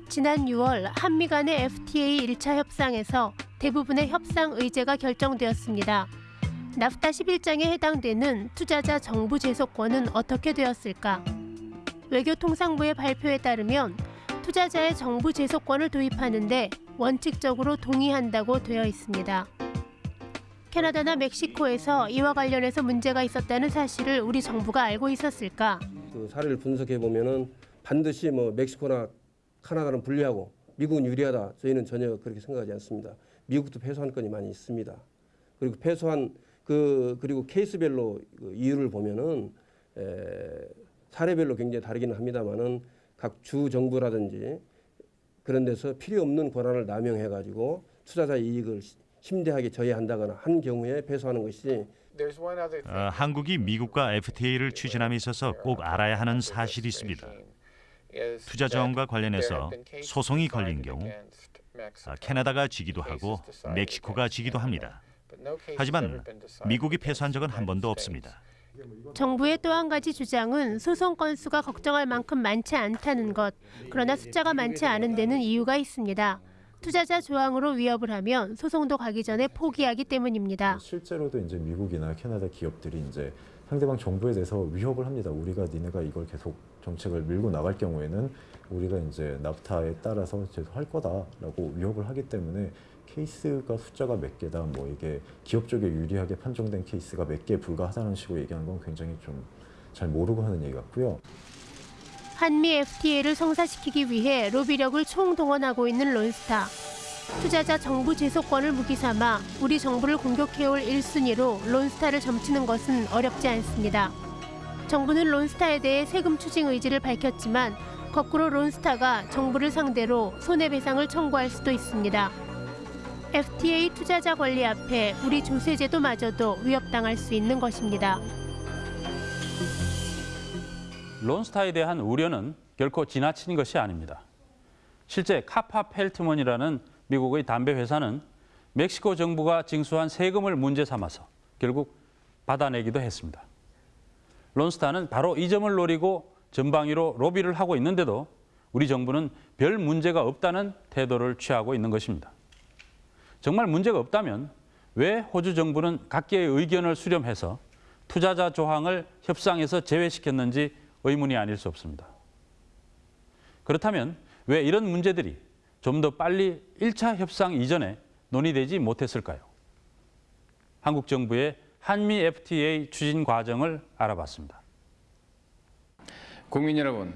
지난 6월 한미 간의 FTA 1차 협상에서 대부분의 협상 의제가 결정되었습니다. 나프타 11장에 해당되는 투자자 정부 제소권은 어떻게 되었을까? 외교통상부의 발표에 따르면 투자자의 정부 제소권을 도입하는데 원칙적으로 동의한다고 되어 있습니다. 캐나다나 멕시코에서 이와 관련해서 문제가 있었다는 사실을 우리 정부가 알고 있었을까? 그 사례를 분석해 보면은 반드시 뭐 멕시코나 카나다는 불리하고 미국은 유리하다. 저희는 전혀 그렇게 생각하지 않습니다. 미국도 패소한 건이 많이 있습니다. 그리고 패소한 그 그리고 케이스별로 그 이유를 보면은 에, 사례별로 굉장히 다르기는 합니다만은 각 주 정부라든지 그런 데서 필요 없는 권한을 남용해 가지고 투자자 이익을 심대하게 저해한다거나 한 경우에 패소하는 것이 어, 한국이 미국과 FTA를 추진함에 있어서 꼭 알아야 하는 사실이 있습니다. 투자 자원과 관련해서 소송이 걸린 경우 아, 캐나다가 지기도 하고 멕시코가 지기도 합니다. 하지만 미국이 패소한 적은 한 번도 없습니다. 정부의 또 한 가지 주장은 소송 건수가 걱정할 만큼 많지 않다는 것. 그러나 숫자가 많지 않은 데는 이유가 있습니다. 투자자 조항으로 위협을 하면 소송도 가기 전에 포기하기 때문입니다. 실제로도 이제 미국이나 캐나다 기업들이 이제 상대방 정부에 대해서 위협을 합니다. 우리가 니네가 이걸 계속 정책을 밀고 나갈 경우에는 우리가 이제 나프타에 따라서 제소할 거다라고 위협을 하기 때문에 케이스가 숫자가 몇 개다 뭐 이게 기업 쪽에 유리하게 판정된 케이스가 몇 개 불과하다는 식으로 얘기하는 건 굉장히 좀 잘 모르고 하는 얘기 같고요. 한미 FTA를 성사시키기 위해 로비력을 총동원하고 있는 론스타. 투자자 정부 제소권을 무기 삼아 우리 정부를 공격해올 1순위로 론스타를 점치는 것은 어렵지 않습니다. 정부는 론스타에 대해 세금 추징 의지를 밝혔지만 거꾸로 론스타가 정부를 상대로 손해배상을 청구할 수도 있습니다. FTA 투자자 권리 앞에 우리 조세제도마저도 위협당할 수 있는 것입니다. 론스타에 대한 우려는 결코 지나친 것이 아닙니다. 실제 카파 펠트먼이라는 미국의 담배 회사는 멕시코 정부가 징수한 세금을 문제 삼아서 결국 받아내기도 했습니다. 론스타는 바로 이 점을 노리고 전방위로 로비를 하고 있는데도 우리 정부는 별 문제가 없다는 태도를 취하고 있는 것입니다. 정말 문제가 없다면 왜 호주 정부는 각계의 의견을 수렴해서 투자자 조항을 협상에서 제외시켰는지 의문이 아닐 수 없습니다. 그렇다면 왜 이런 문제들이 좀 더 빨리 1차 협상 이전에 논의되지 못했을까요? 한국 정부의 한미 FTA 추진 과정을 알아봤습니다. 국민 여러분,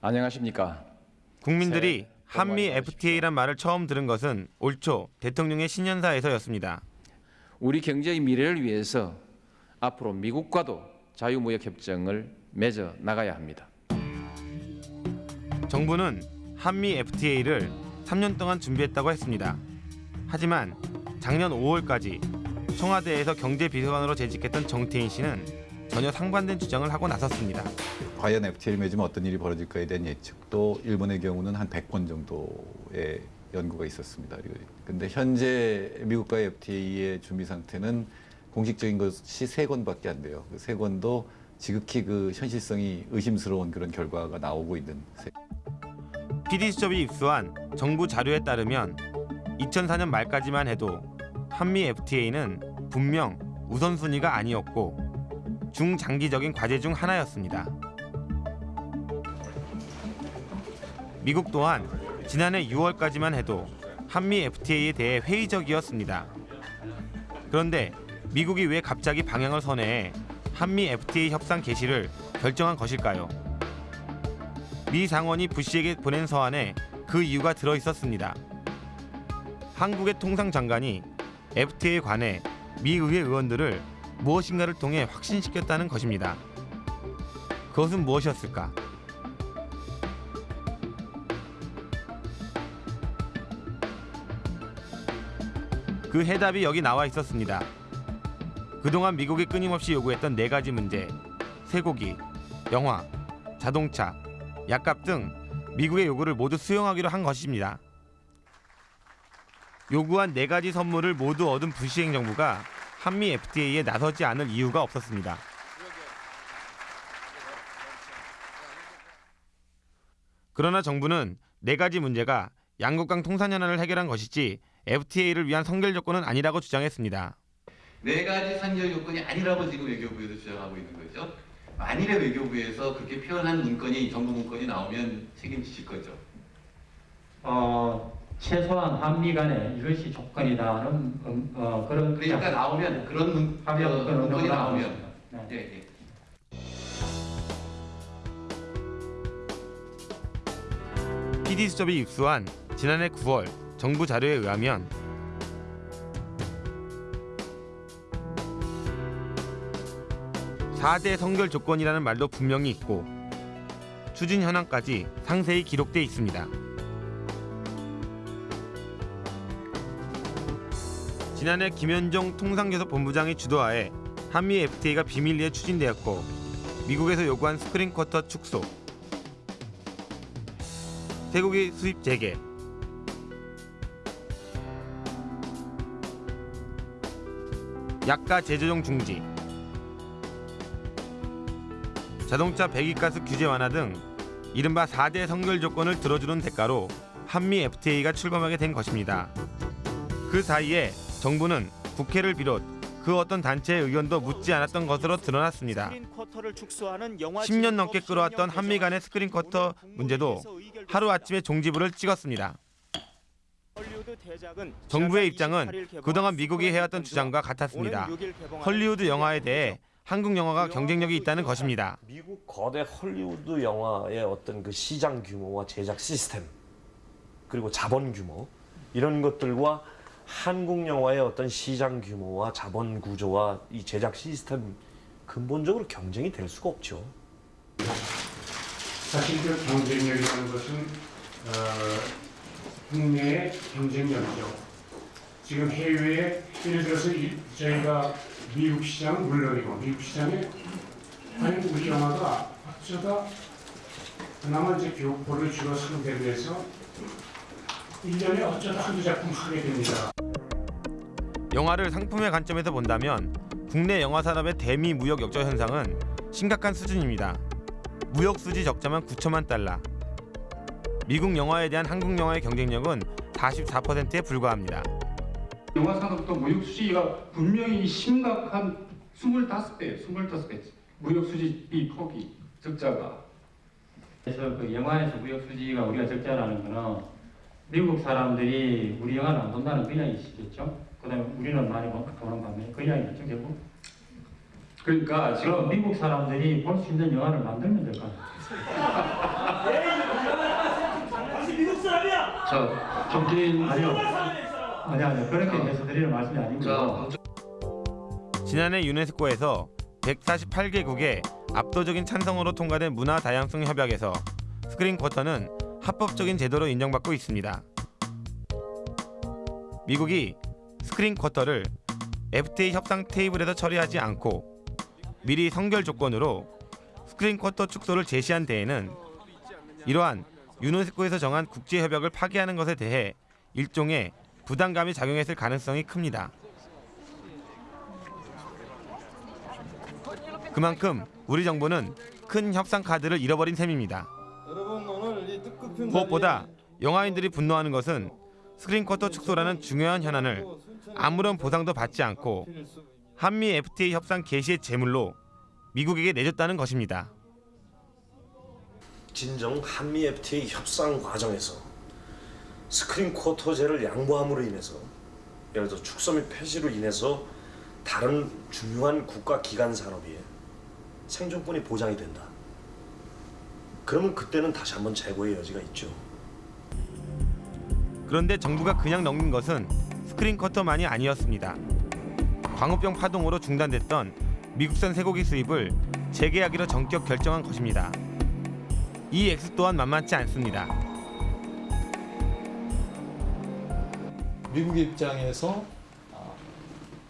안녕하십니까? 국민들이 한미 FTA란 말을 처음 들은 것은 올 초 대통령의 신년사에서였습니다. 우리 경제의 미래를 위해서 앞으로 미국과도 자유무역 협정을 맺어 나가야 합니다. 정부는 한미 FTA를 3년 동안 준비했다고 했습니다. 하지만 작년 5월까지 청와대에서 경제비서관으로 재직했던 정태인 씨는 전혀 상반된 주장을 하고 나섰습니다. 과연 FTA를 맺으면 어떤 일이 벌어질까에 대한 예측도 일본의 경우는 한 100건 정도의 연구가 있었습니다. 근데 현재 미국과의 FTA의 준비 상태는 공식적인 것이 세 건밖에 안 돼요. 그세 건도 지극히 그 현실성이 의심스러운 그런 결과가 나오고 있는 세. PD수첩이 입수한 정부 자료에 따르면 2004년 말까지만 해도 한미 FTA는 분명 우선순위가 아니었고 중장기적인 과제 중 하나였습니다. 미국 또한 지난해 6월까지만 해도 한미 FTA에 대해 회의적이었습니다. 그런데 미국이 왜 갑자기 방향을 선회해 한미 FTA 협상 개시를 결정한 것일까요? 미 상원이 부시에게 보낸 서한에 그 이유가 들어 있었습니다. 한국의 통상장관이 FTA에 관해 미 의회 의원들을 무엇인가를 통해 확신시켰다는 것입니다. 그것은 무엇이었을까? 그 해답이 여기 나와 있었습니다. 그동안 미국이 끊임없이 요구했던 네 가지 문제, 쇠고기, 영화, 자동차, 약값 등 미국의 요구를 모두 수용하기로 한 것입니다. 요구한 네 가지 선물을 모두 얻은 부시 행 정부가 한미 FTA에 나서지 않을 이유가 없었습니다. 그러나 정부는 네 가지 문제가 양국 간 통산 현안을 해결한 것이지 FTA를 위한 선결 조건은 아니라고 주장했습니다. 네 가지 선결 요건이 아니라고 지금 외교부에서 주장하고 있는 거죠. 만일에 외교부에서 그렇게 표현한 문건이 정부 문건이 나오면 책임지실 거죠. 어, 최소한 한미 간에 이것이 조건이다는 음, 어, 그런 그러니까 나오면 그런 문, 합의 어, 그런 문건이 나오면. 네. 예, 예. PD수첩이 입수한 지난해 9월 정부 자료에 의하면 사대 선결 조건이라는 말도 분명히 있고 추진 현황까지 상세히 기록돼 있습니다. 지난해 김현종 통상교섭 본부장의 주도하에 한미 FTA가 비밀리에 추진되었고 미국에서 요구한 스크린 쿼터 축소, 쇠고기 수입 재개, 약가 재조정 중지, 자동차 배기가스 규제 완화 등 이른바 4대 선결 조건을 들어주는 대가로 한미 FTA가 출범하게 된 것입니다. 그 사이에 정부는 국회를 비롯 그 어떤 단체의 의견도 묻지 않았던 것으로 드러났습니다. 10년 넘게 끌어왔던 한미 간의 스크린 쿼터 문제도 하루아침에 종지부를 찍었습니다. 정부의 입장은 그동안 미국이 해왔던 주장과 같았습니다. 헐리우드 영화에 대해 한국 영화가 경쟁력이 있다는 것입니다. 미국 거대 헐리우드 영화의 어떤 그 시장 규모와 제작 시스템 그리고 자본 규모 이런 것들과 한국 영화의 어떤 시장 규모와 자본 구조와 이 제작 시스템 근본적으로 경쟁이 될 수가 없죠. 사실 그 경쟁력이라는 것은 어, 국내의 경쟁력이죠. 지금 해외에 예를 들어서 이- 저희가 미국 시장은 물론이고 미국 시장에 우리 영화가 어쩌다 그나마 이제 교포를 주로 상대로 해서 1년에 어쩌다 한두 작품 하게 됩니다. 영화를 상품의 관점에서 본다면 국내 영화 산업의 대미 무역 역적 현상은 심각한 수준입니다. 무역 수지 적자만 9천만 달러. 미국 영화에 대한 한국 영화의 경쟁력은 44%에 불과합니다. 영화 산업도 무역 수지가 분명히 심각한 25배, 25배 무역 수지비 폭이 적자가. 그래서 그 영화에서 무역 수지가 우리가 적자라는 거는 미국 사람들이 우리 영화를 안 본다는 그 이야기시겠죠. 그 다음에 우리는 많이 보- 보는 반면에 그 이야기겠죠, 결국. 그러니까 지금 미국 사람들이 볼 수 있는 영화를 만들면 될 것 같아요. 미국 사람이야. 저 정진 아니요. 아니 아니요. 그렇게 해서 드리는 말씀이 아니고. 지난해 유네스코에서 148개국의 압도적인 찬성으로 통과된 문화 다양성 협약에서 스크린 쿼터는 합법적인 제도로 인정받고 있습니다. 미국이 스크린 쿼터를 FTA 협상 테이블에서 처리하지 않고 미리 선결 조건으로 스크린 쿼터 축소를 제시한 데에는 이러한 유네스코에서 정한 국제 협약을 파기하는 것에 대해 일종의 부담감이 작용했을 가능성이 큽니다. 그만큼 우리 정부는 큰 협상 카드를 잃어버린 셈입니다. 무엇보다 영화인들이 분노하는 것은 스크린 쿼터 축소라는 중요한 현안을 아무런 보상도 받지 않고 한미 FTA 협상 개시의 제물로 미국에게 내줬다는 것입니다. 진정 한미 FTA 협상 과정에서 스크린 쿼터제를 양보함으로 인해서 예를 들어 축소 및 폐지로 인해서 다른 중요한 국가 기간 산업이 생존권이 보장이 된다. 그러면 그때는 다시 한번 재고의 여지가 있죠. 그런데 정부가 그냥 넘긴 것은 스크린 쿼터만이 아니었습니다. 광우병 파동으로 중단됐던 미국산 쇠고기 수입을 재개하기로 전격 결정한 것입니다. 이 액수 또한 만만치 않습니다. 미국 입장에서 아,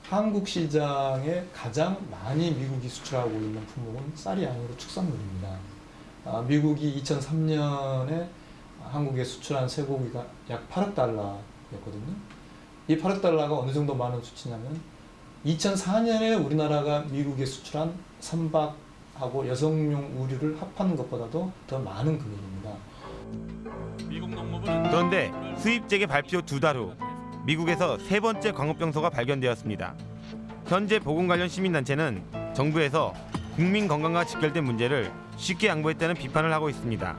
한국 시장에 가장 많이 미국이 수출하고 있는 품목은 쌀이 아니고 축산물입니다. 아, 미국이 2003년에 한국에 수출한 쇠고기가 약 8억 달러였거든요. 이 8억 달러가 어느 정도 많은 수치냐면 2004년에 우리나라가 미국에 수출한 선박하고 여성용 우류를 합하는 것보다도 더 많은 금액입니다. 그런데 수입재개 발표 두 달 후 미국에서 세 번째 광우병소가 발견되었습니다. 현재 보건 관련 시민단체는 정부에서 국민 건강과 직결된 문제를 쉽게 양보했다는 비판을 하고 있습니다.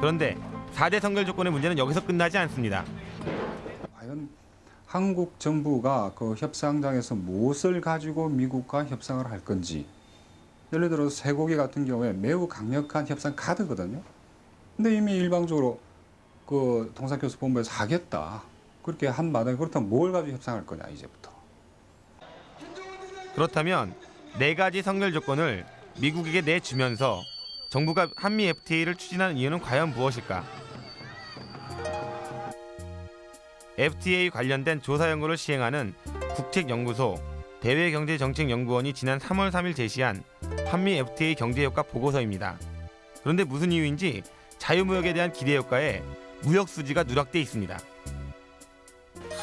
그런데 4대 선결 조건의 문제는 여기서 끝나지 않습니다. 과연 한국 정부가 그 협상장에서 무엇을 가지고 미국과 협상을 할 건지 예를 들어 서 쇠고기 같은 경우에 매우 강력한 협상 카드거든요. 근데 이미 일방적으로 그 통상교섭본부에서 하겠다 그렇게 한 마당에 그렇다면 뭘 가지고 협상할 거냐 이제부터. 그렇다면 네 가지 선결 조건을 미국에게 내주면서 정부가 한미 FTA를 추진하는 이유는 과연 무엇일까? FTA 관련된 조사 연구를 시행하는 국책연구소 대외경제정책연구원이 지난 3월 3일 제시한 한미 FTA 경제효과 보고서입니다. 그런데 무슨 이유인지 자유무역에 대한 기대 효과에 무역 수지가 누락돼 있습니다.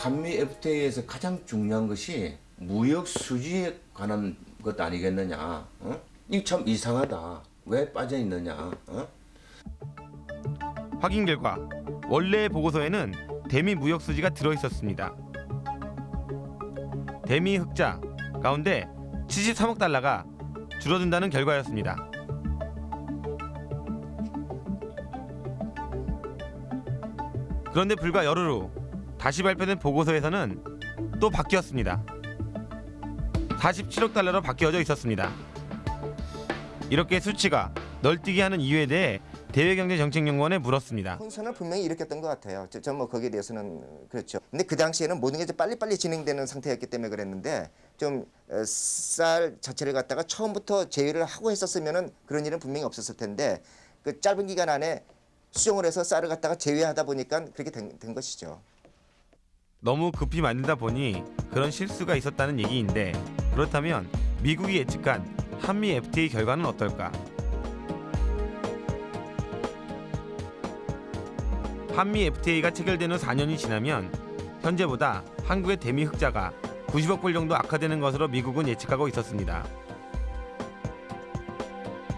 한미 FTA에서 가장 중요한 것이 무역 수지에 관한 것 아니겠느냐? 어? 이거 참 이상하다. 왜 빠져 있느냐? 어? 확인 결과 원래의 보고서에는 대미 무역 수지가 들어 있었습니다. 대미 흑자 가운데 73억 달러가 줄어든다는 결과였습니다. 그런데 불과 열흘 후 다시 발표된 보고서에서는 또 바뀌었습니다. 47억 달러로 바뀌어져 있었습니다. 이렇게 수치가 널뛰게 하는 이유에 대해 대외경제정책연구원에 물었습니다. 혼선을 분명히 일으켰던 것 같아요. 저뭐 거기에 대해서는 그렇죠. 근데 그 당시에는 모든 게 빨리빨리 진행되는 상태였기 때문에 그랬는데 좀 쌀 자체를 갖다가 처음부터 제외를 하고 했었으면은 그런 일은 분명히 없었을 텐데 그 짧은 기간 안에 수정을 해서 쌀을 갖다가 제외하다 보니까 그렇게 된, 된 것이죠. 너무 급히 만들다 보니 그런 실수가 있었다는 얘기인데 그렇다면 미국이 예측한 한미 FTA 결과는 어떨까? 한미 FTA가 체결된 후 4년이 지나면 현재보다 한국의 대미 흑자가 90억 불 정도 악화되는 것으로 미국은 예측하고 있었습니다.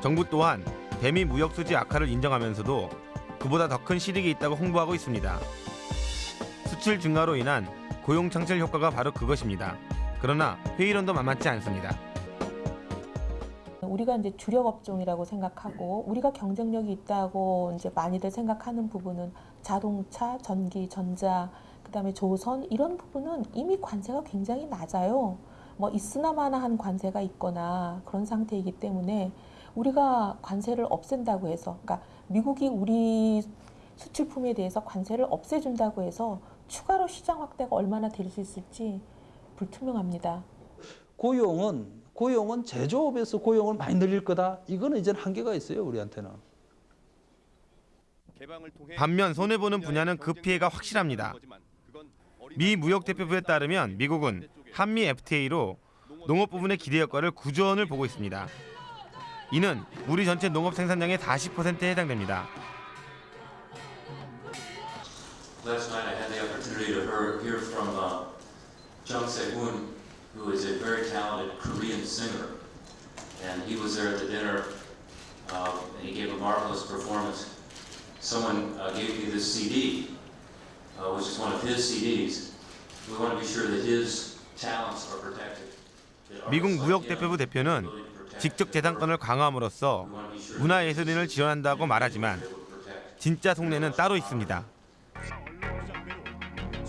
정부 또한 대미 무역 수지 악화를 인정하면서도 그보다 더 큰 실익이 있다고 홍보하고 있습니다. 수출 증가로 인한 고용 창출 효과가 바로 그것입니다. 그러나 회의론도 만만치 않습니다. 우리가 이제 주력 업종이라고 생각하고 우리가 경쟁력이 있다고 이제 많이들 생각하는 부분은 자동차, 전기, 전자, 그다음에 조선 이런 부분은 이미 관세가 굉장히 낮아요. 뭐 있으나마나한 관세가 있거나 그런 상태이기 때문에 우리가 관세를 없앤다고 해서 그러니까 미국이 우리 수출품에 대해서 관세를 없애준다고 해서 추가로 시장 확대가 얼마나 될 수 있을지 불투명합니다. 고용은 고용은 제조업에서 고용을 많이 늘릴 거다. 이거는 이제 한계가 있어요 우리한테는. 반면 손해보는 분야는 그 피해가 확실합니다. 미 무역대표부에 따르면 미국은 한미 FTA로 농업 부분의 기대 효과를 9조 원을 보고 있습니다. 이는 우리 전체 농업 생산량의 40%에 해당됩니다. Last night I had the opportunity to hear, hear from uh, Jung Se-hoon, who is a very talented Korean singer. And he was there at the dinner, uh, and he gave a marvelous performance. Someone uh, gave me this CD, uh, which is one of his CDs. We want to be sure that his talents are protected. 미국 무역대표부 대표는 직접 재산권을 강화함으로써 문화예술인을 지원한다고 말하지만 진짜 속내는 따로 있습니다.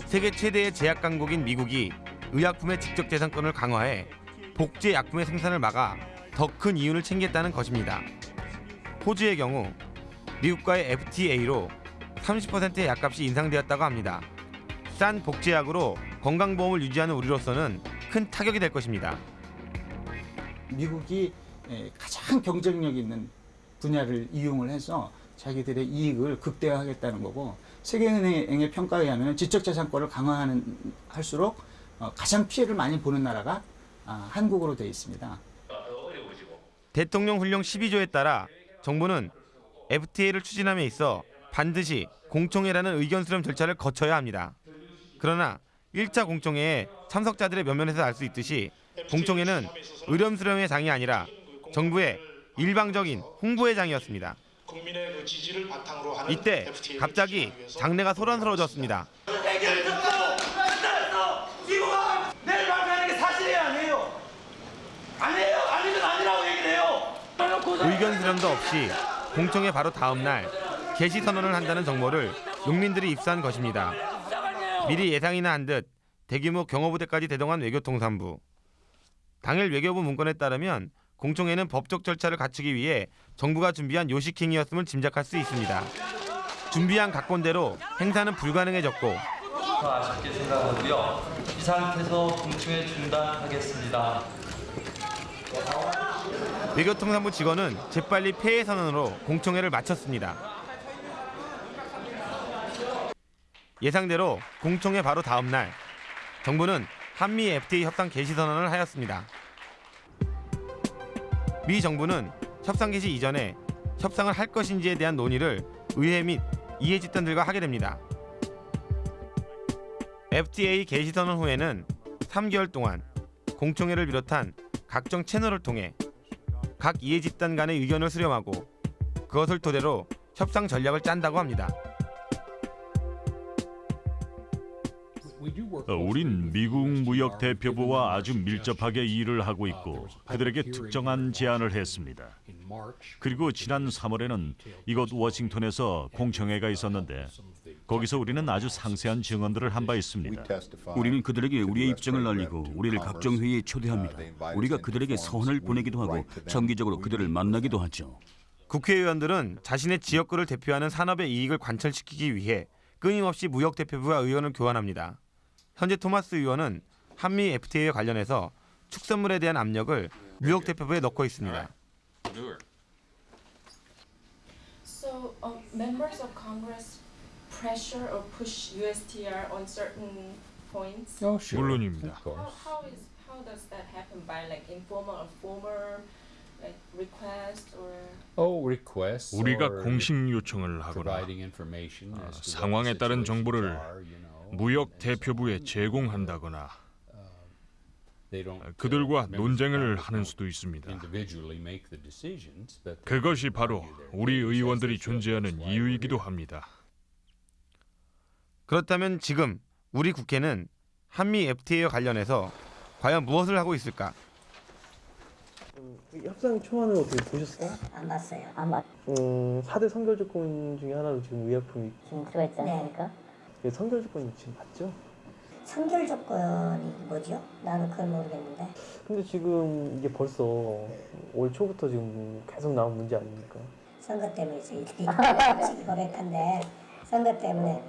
세계 최대의 제약 강국인 미국이 의약품의 직접 재산권을 강화해 복제 약품의 생산을 막아 더 큰 이윤을 챙겼다는 것입니다. 호주의 경우 미국과의 FTA로 30%의 약값이 인상되었다고 합니다. 싼 복제약으로 건강보험을 유지하는 우리로서는 큰 타격이 될 것입니다. 미국이 에, 가장 경쟁력 있는 분야를 이용을 해서 자기들의 이익을 극대화하겠다는 거고 세계은행의 평가에 의하면 지적재산권을 강화하는 할수록 어, 가장 피해를 많이 보는 나라가 아, 한국으로 되어 있습니다. 대통령 훈령 12조에 따라 정부는 FTA를 추진함에 있어 반드시 공청회라는 의견 수렴 절차를 거쳐야 합니다. 그러나 1차 공청회에 참석자들의 면면에서 알 수 있듯이 공청회는 의견 수렴의 장이 아니라 정부의 일방적인 홍보의 장이었습니다. 이때 갑자기 장내가 소란스러워졌습니다. 해결 듣고 끝났어. 미국아 내일 발표하는 게 사실이에요 아니에요? 아니에요 아니면 아니라고 얘기를 해요. 수렴도 없이 공청회 바로 다음 날 개시 선언을 한다는 정보를 농민들이 입수한 것입니다. 미리 예상이나 한 듯 대규모 경호부대까지 대동한 외교통상부. 당일 외교부 문건에 따르면 공청회는 법적 절차를 갖추기 위해 정부가 준비한 요식행위였음을 짐작할 수 있습니다. 준비한 각본대로 행사는 불가능해졌고 더 아쉽게 생각하고요. 이 상태에서 공청회 중단하겠습니다. 외교통상부 직원은 재빨리 폐해 선언으로 공청회를 마쳤습니다. 예상대로 공청회 바로 다음 날 정부는 한미 FTA 협상 개시 선언을 하였습니다. 미 정부는 협상 개시 이전에 협상을 할 것인지에 대한 논의를 의회 및 이해 집단들과 하게 됩니다. FTA 개시 선언 후에는 3개월 동안 공청회를 비롯한 각종 채널을 통해 각 이해 집단 간의 의견을 수렴하고 그것을 토대로 협상 전략을 짠다고 합니다. 어, 우린 미국 무역 대표부와 아주 밀접하게 일을 하고 있고 그들에게 특정한 제안을 했습니다. 그리고 지난 3월에는 이곳 워싱턴에서 공청회가 있었는데 거기서 우리는 아주 상세한 증언들을 한 바 있습니다. 우리는 그들에게 우리의 입장을 알리고 우리를 각종 회의에 초대합니다. 우리가 그들에게 서한을 보내기도 하고 정기적으로 그들을 만나기도 하죠. 국회의원들은 자신의 지역구를 대표하는 산업의 이익을 관철시키기 위해 끊임없이 무역 대표부와 의원을 교환합니다. 현재 토마스 의원은 한미 FTA에 관련해서 축산물에 대한 압력을 무역 대표부에 넣고 있습니다. So, uh, members of Congress pressure or push USTR on certain points? Oh, sure. 물론입니다. How, how is how does that happen by like informal or formal like request or? Oh, requests 우리가 or 공식 요청을 하거나 아, what 상황에 따른 정보를 무역 대표부에 제공한다거나 they don't, 그들과 of 논쟁을 하는 수도 있습니다. individually make the decisions, but 그것이 바로 우리 의원들이 존재하는 이유이기도 합니다. 그렇다면 지금 우리 국회는 한미 FTA와 관련해서 과연 무엇을 하고 있을까? 협상 초안을 어떻게 보셨어요? 안 봤어요. 안 봤. 음, 4대 선결 조건 중에 하나로 지금 의약품이 지금 들어있지 않습니까? 예, 선결 조건이 지금 맞죠? 선결 조건이 뭐죠? 나는 그걸 모르겠는데. 근데 지금 이게 벌써 올 초부터 지금 계속 나온 문제 아닙니까? 선거 때문에 저희들이 솔직히 고백한데 선거 때문에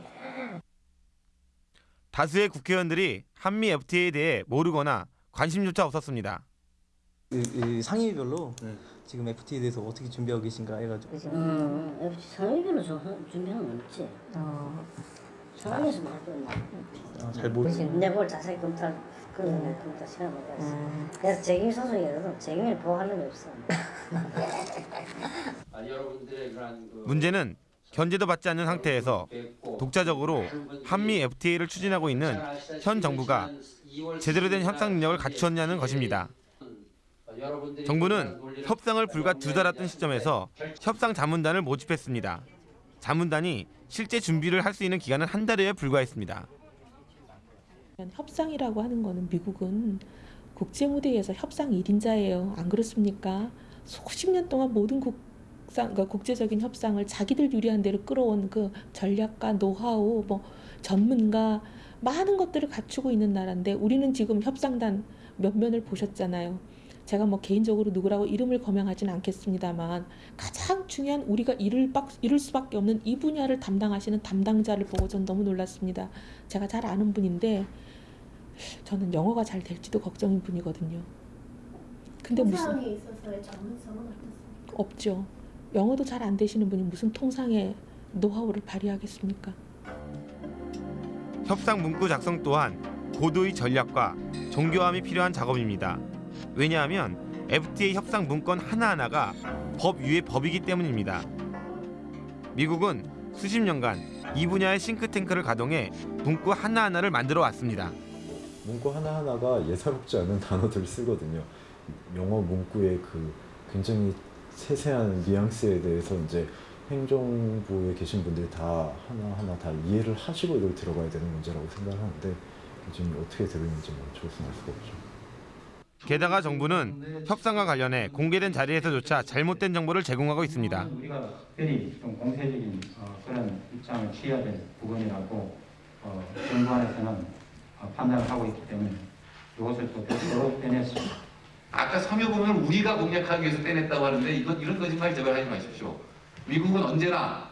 다수의 국회의원들이 한미 FTA에 대해 모르거나 관심조차 없었습니다. 이, 이 상임위별로 지금 FTA에 대해서 어떻게 준비하고 계신가 해가지고 음, 역시 상임위로 준비하는 건 없지. 어. 상임위에서 할 건. 아, 잘 모르시 근데 뭘 자세히 검토할 그런 검토 시간 못 가졌어. 그래서 책임 소송이라도 책임을 보호하는 게 없어. 문제는 견제도 받지 않는 상태에서 독자적으로 한미 FTA를 추진하고 있는 현 정부가 제대로 된 협상 능력을 갖추었냐는 것입니다. 정부는 협상을 불과 두 달 앞둔 시점에서 협상 자문단을 모집했습니다. 자문단이 실제 준비를 할 수 있는 기간은 한 달여에 불과했습니다. 협상이라고 하는 거는 미국은 국제 무대에서 협상 1인자예요. 안 그렇습니까? 수십 년 동안 모든 국 상, 그러니까 국제적인 협상을 자기들 유리한 대로 끌어온 그 전략가, 노하우, 뭐 전문가 많은 것들을 갖추고 있는 나라인데 우리는 지금 협상단 몇 면을 보셨잖아요. 제가 뭐 개인적으로 누구라고 이름을 거명하지는 않겠습니다만 가장 중요한 우리가 이룰, 박, 이룰 수밖에 없는 이 분야를 담당하시는 담당자를 보고 전 너무 놀랐습니다. 제가 잘 아는 분인데 저는 영어가 잘 될지도 걱정인 분이거든요. 근데 무슨 있어서의 전문성은 어떻습니까? 없죠. 영어도 잘 안 되시는 분이 무슨 통상의 노하우를 발휘하겠습니까? 협상 문구 작성 또한 고도의 전략과 정교함이 필요한 작업입니다. 왜냐하면 FTA 협상 문건 하나하나가 법 위의 법이기 때문입니다. 미국은 수십 년간 이 분야의 싱크탱크를 가동해 문구 하나하나를 만들어 왔습니다. 문구 하나하나가 예사롭지 않은 단어들을 쓰거든요. 영어 문구의 그 굉장히 세세한 뉘앙스에 대해서 이제 행정부에 계신 분들이 다 하나하나 다 이해를 하시고 이걸 들어가야 되는 문제라고 생각하는데 지금 어떻게 들어있는지 뭐 조선할 수가 없죠. 게다가 정부는 협상과 관련해 공개된 자리에서조차 잘못된 정보를 제공하고 있습니다. 우리가 특별히 좀 공세적인 어, 그런 입장을 취해야 될 부분이라고 어, 정부 안에서는 어, 판단을 하고 있기 때문에 이것을 또 별도로 빼냈습니다. 아까 삼여부문을 우리가 공략하기 위해서 떼냈다고 하는데 이건 이런 거짓말 제발 하지 마십시오. 미국은 언제나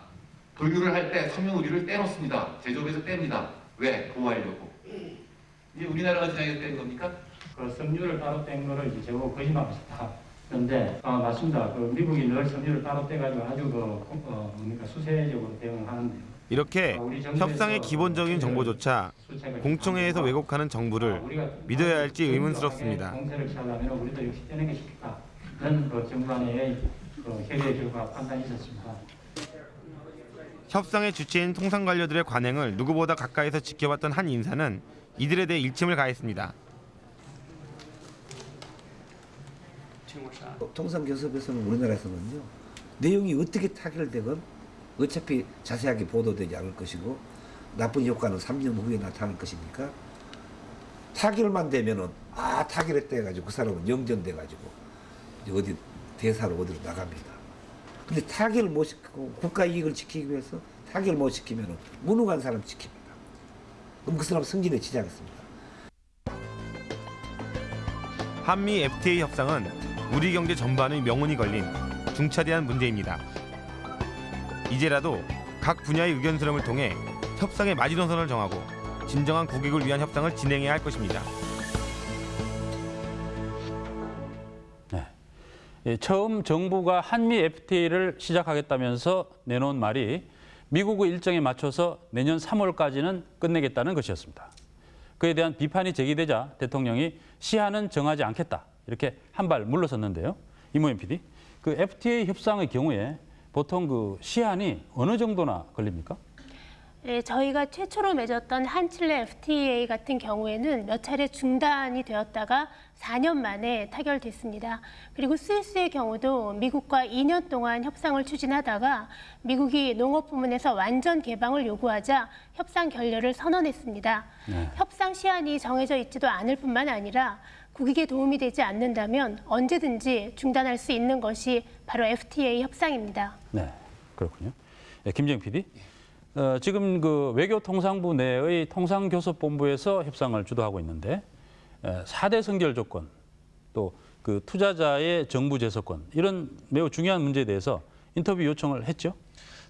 분류를 할때 의류를 떼놓습니다. 제조업에서 뗍니다. 왜? 보호하려고. 이게 우리나라가 지나게 뗀 겁니까? 그 섬유를 따로 뗀 거를 이제 제고 거짓말하셨다. 그런데 아, 맞습니다. 그 미국이 늘 섬유를 따로 떼가지고 아주 그 어, 뭡니까 수세적으로 대응을 하는데요. 이렇게 협상의 기본적인 정보조차 공청회에서 왜곡하는 정부를 믿어야 할지 의문스럽습니다. 그 그. 협상의 주체인 통상관료들의 관행을 누구보다 가까이서 지켜봤던 한 인사는 이들에 대해 일침을 가했습니다. 통상교섭에서는 우리나라에서는요 내용이 어떻게 타결되건 어차피 자세하게 보도되지 않을 것이고 나쁜 효과는 3년 후에 나타날 것이니까 타결만 되면은 아 타결했다 해가지고 그 사람은 영전돼 가지고 어디 대사로 어디로 나갑니다. 근데 타결을 못 시키고 국가 이익을 지키기 위해서 타결을 못 시키면은 무능한 사람 지킵니다. 그럼 그 사람 승진에 지장했습니다. 한미 FTA 협상은 우리 경제 전반의 명운이 걸린 중차대한 문제입니다. 이제라도 각 분야의 의견 수렴을 통해 협상의 마지노선을 정하고 진정한 국익을 위한 협상을 진행해야 할 것입니다. 예, 처음 정부가 한미 FTA를 시작하겠다면서 내놓은 말이 미국의 일정에 맞춰서 내년 3월까지는 끝내겠다는 것이었습니다. 그에 대한 비판이 제기되자 대통령이 시한은 정하지 않겠다 이렇게 한 발 물러섰는데요. 이모현 PD, 그 FTA 협상의 경우에 보통 그 시한이 어느 정도나 걸립니까? 예, 저희가 최초로 맺었던 한칠레 FTA 같은 경우에는 몇 차례 중단이 되었다가 4년 만에 타결됐습니다. 그리고 스위스의 경우도 미국과 2년 동안 협상을 추진하다가 미국이 농업 부문에서 완전 개방을 요구하자 협상 결렬을 선언했습니다. 협상 시한이 정해져 있지도 않을 뿐만 아니라 국익에 도움이 되지 않는다면 언제든지 중단할 수 있는 것이 바로 FTA 협상입니다. 네, 그렇군요. 예, 김정 PD. 어, 지금 그 외교통상부 내의 통상교섭본부에서 협상을 주도하고 있는데 에, 4대 선결 조건 또 그 투자자의 정부 재소권 이런 매우 중요한 문제에 대해서 인터뷰 요청을 했죠.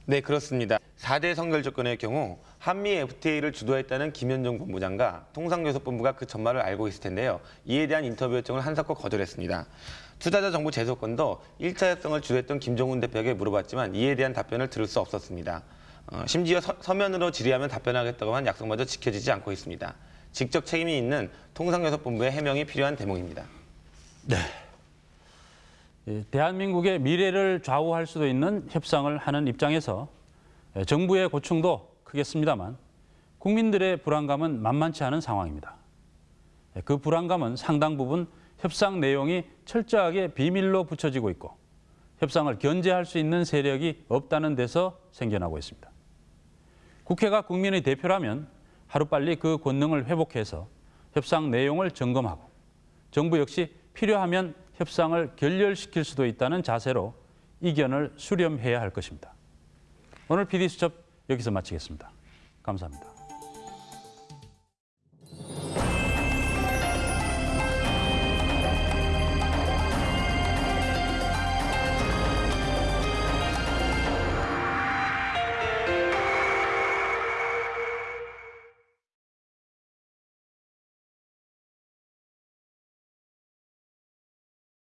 네, 그렇습니다. 4대 선결 조건의 경우 한미 FTA를 주도했다는 김현정 본부장과 통상교섭본부가 그 전말을 알고 있을 텐데요. 이에 대한 인터뷰 요청을 한사코 거절했습니다. 투자자 정부 재소권도 1차 협상을 주도했던 김종훈 대표에게 물어봤지만 이에 대한 답변을 들을 수 없었습니다. 어, 심지어 서, 면으로 질의하면 답변하겠다고 한 약속마저 지켜지지 않고 있습니다. 직접 책임이 있는 통상교섭본부의 해명이 필요한 대목입니다. 네. 예, 대한민국의 미래를 좌우할 수도 있는 협상을 하는 입장에서 예, 정부의 고충도 크겠습니다만 국민들의 불안감은 만만치 않은 상황입니다. 예, 그 불안감은 상당 부분 협상 내용이 철저하게 비밀로 붙여지고 있고 협상을 견제할 수 있는 세력이 없다는 데서 생겨나고 있습니다. 국회가 국민의 대표라면 하루빨리 그 권능을 회복해서 협상 내용을 점검하고 정부 역시 필요하면 협상을 결렬시킬 수도 있다는 자세로 이견을 수렴해야 할 것입니다. 오늘 PD수첩 여기서 마치겠습니다. 감사합니다.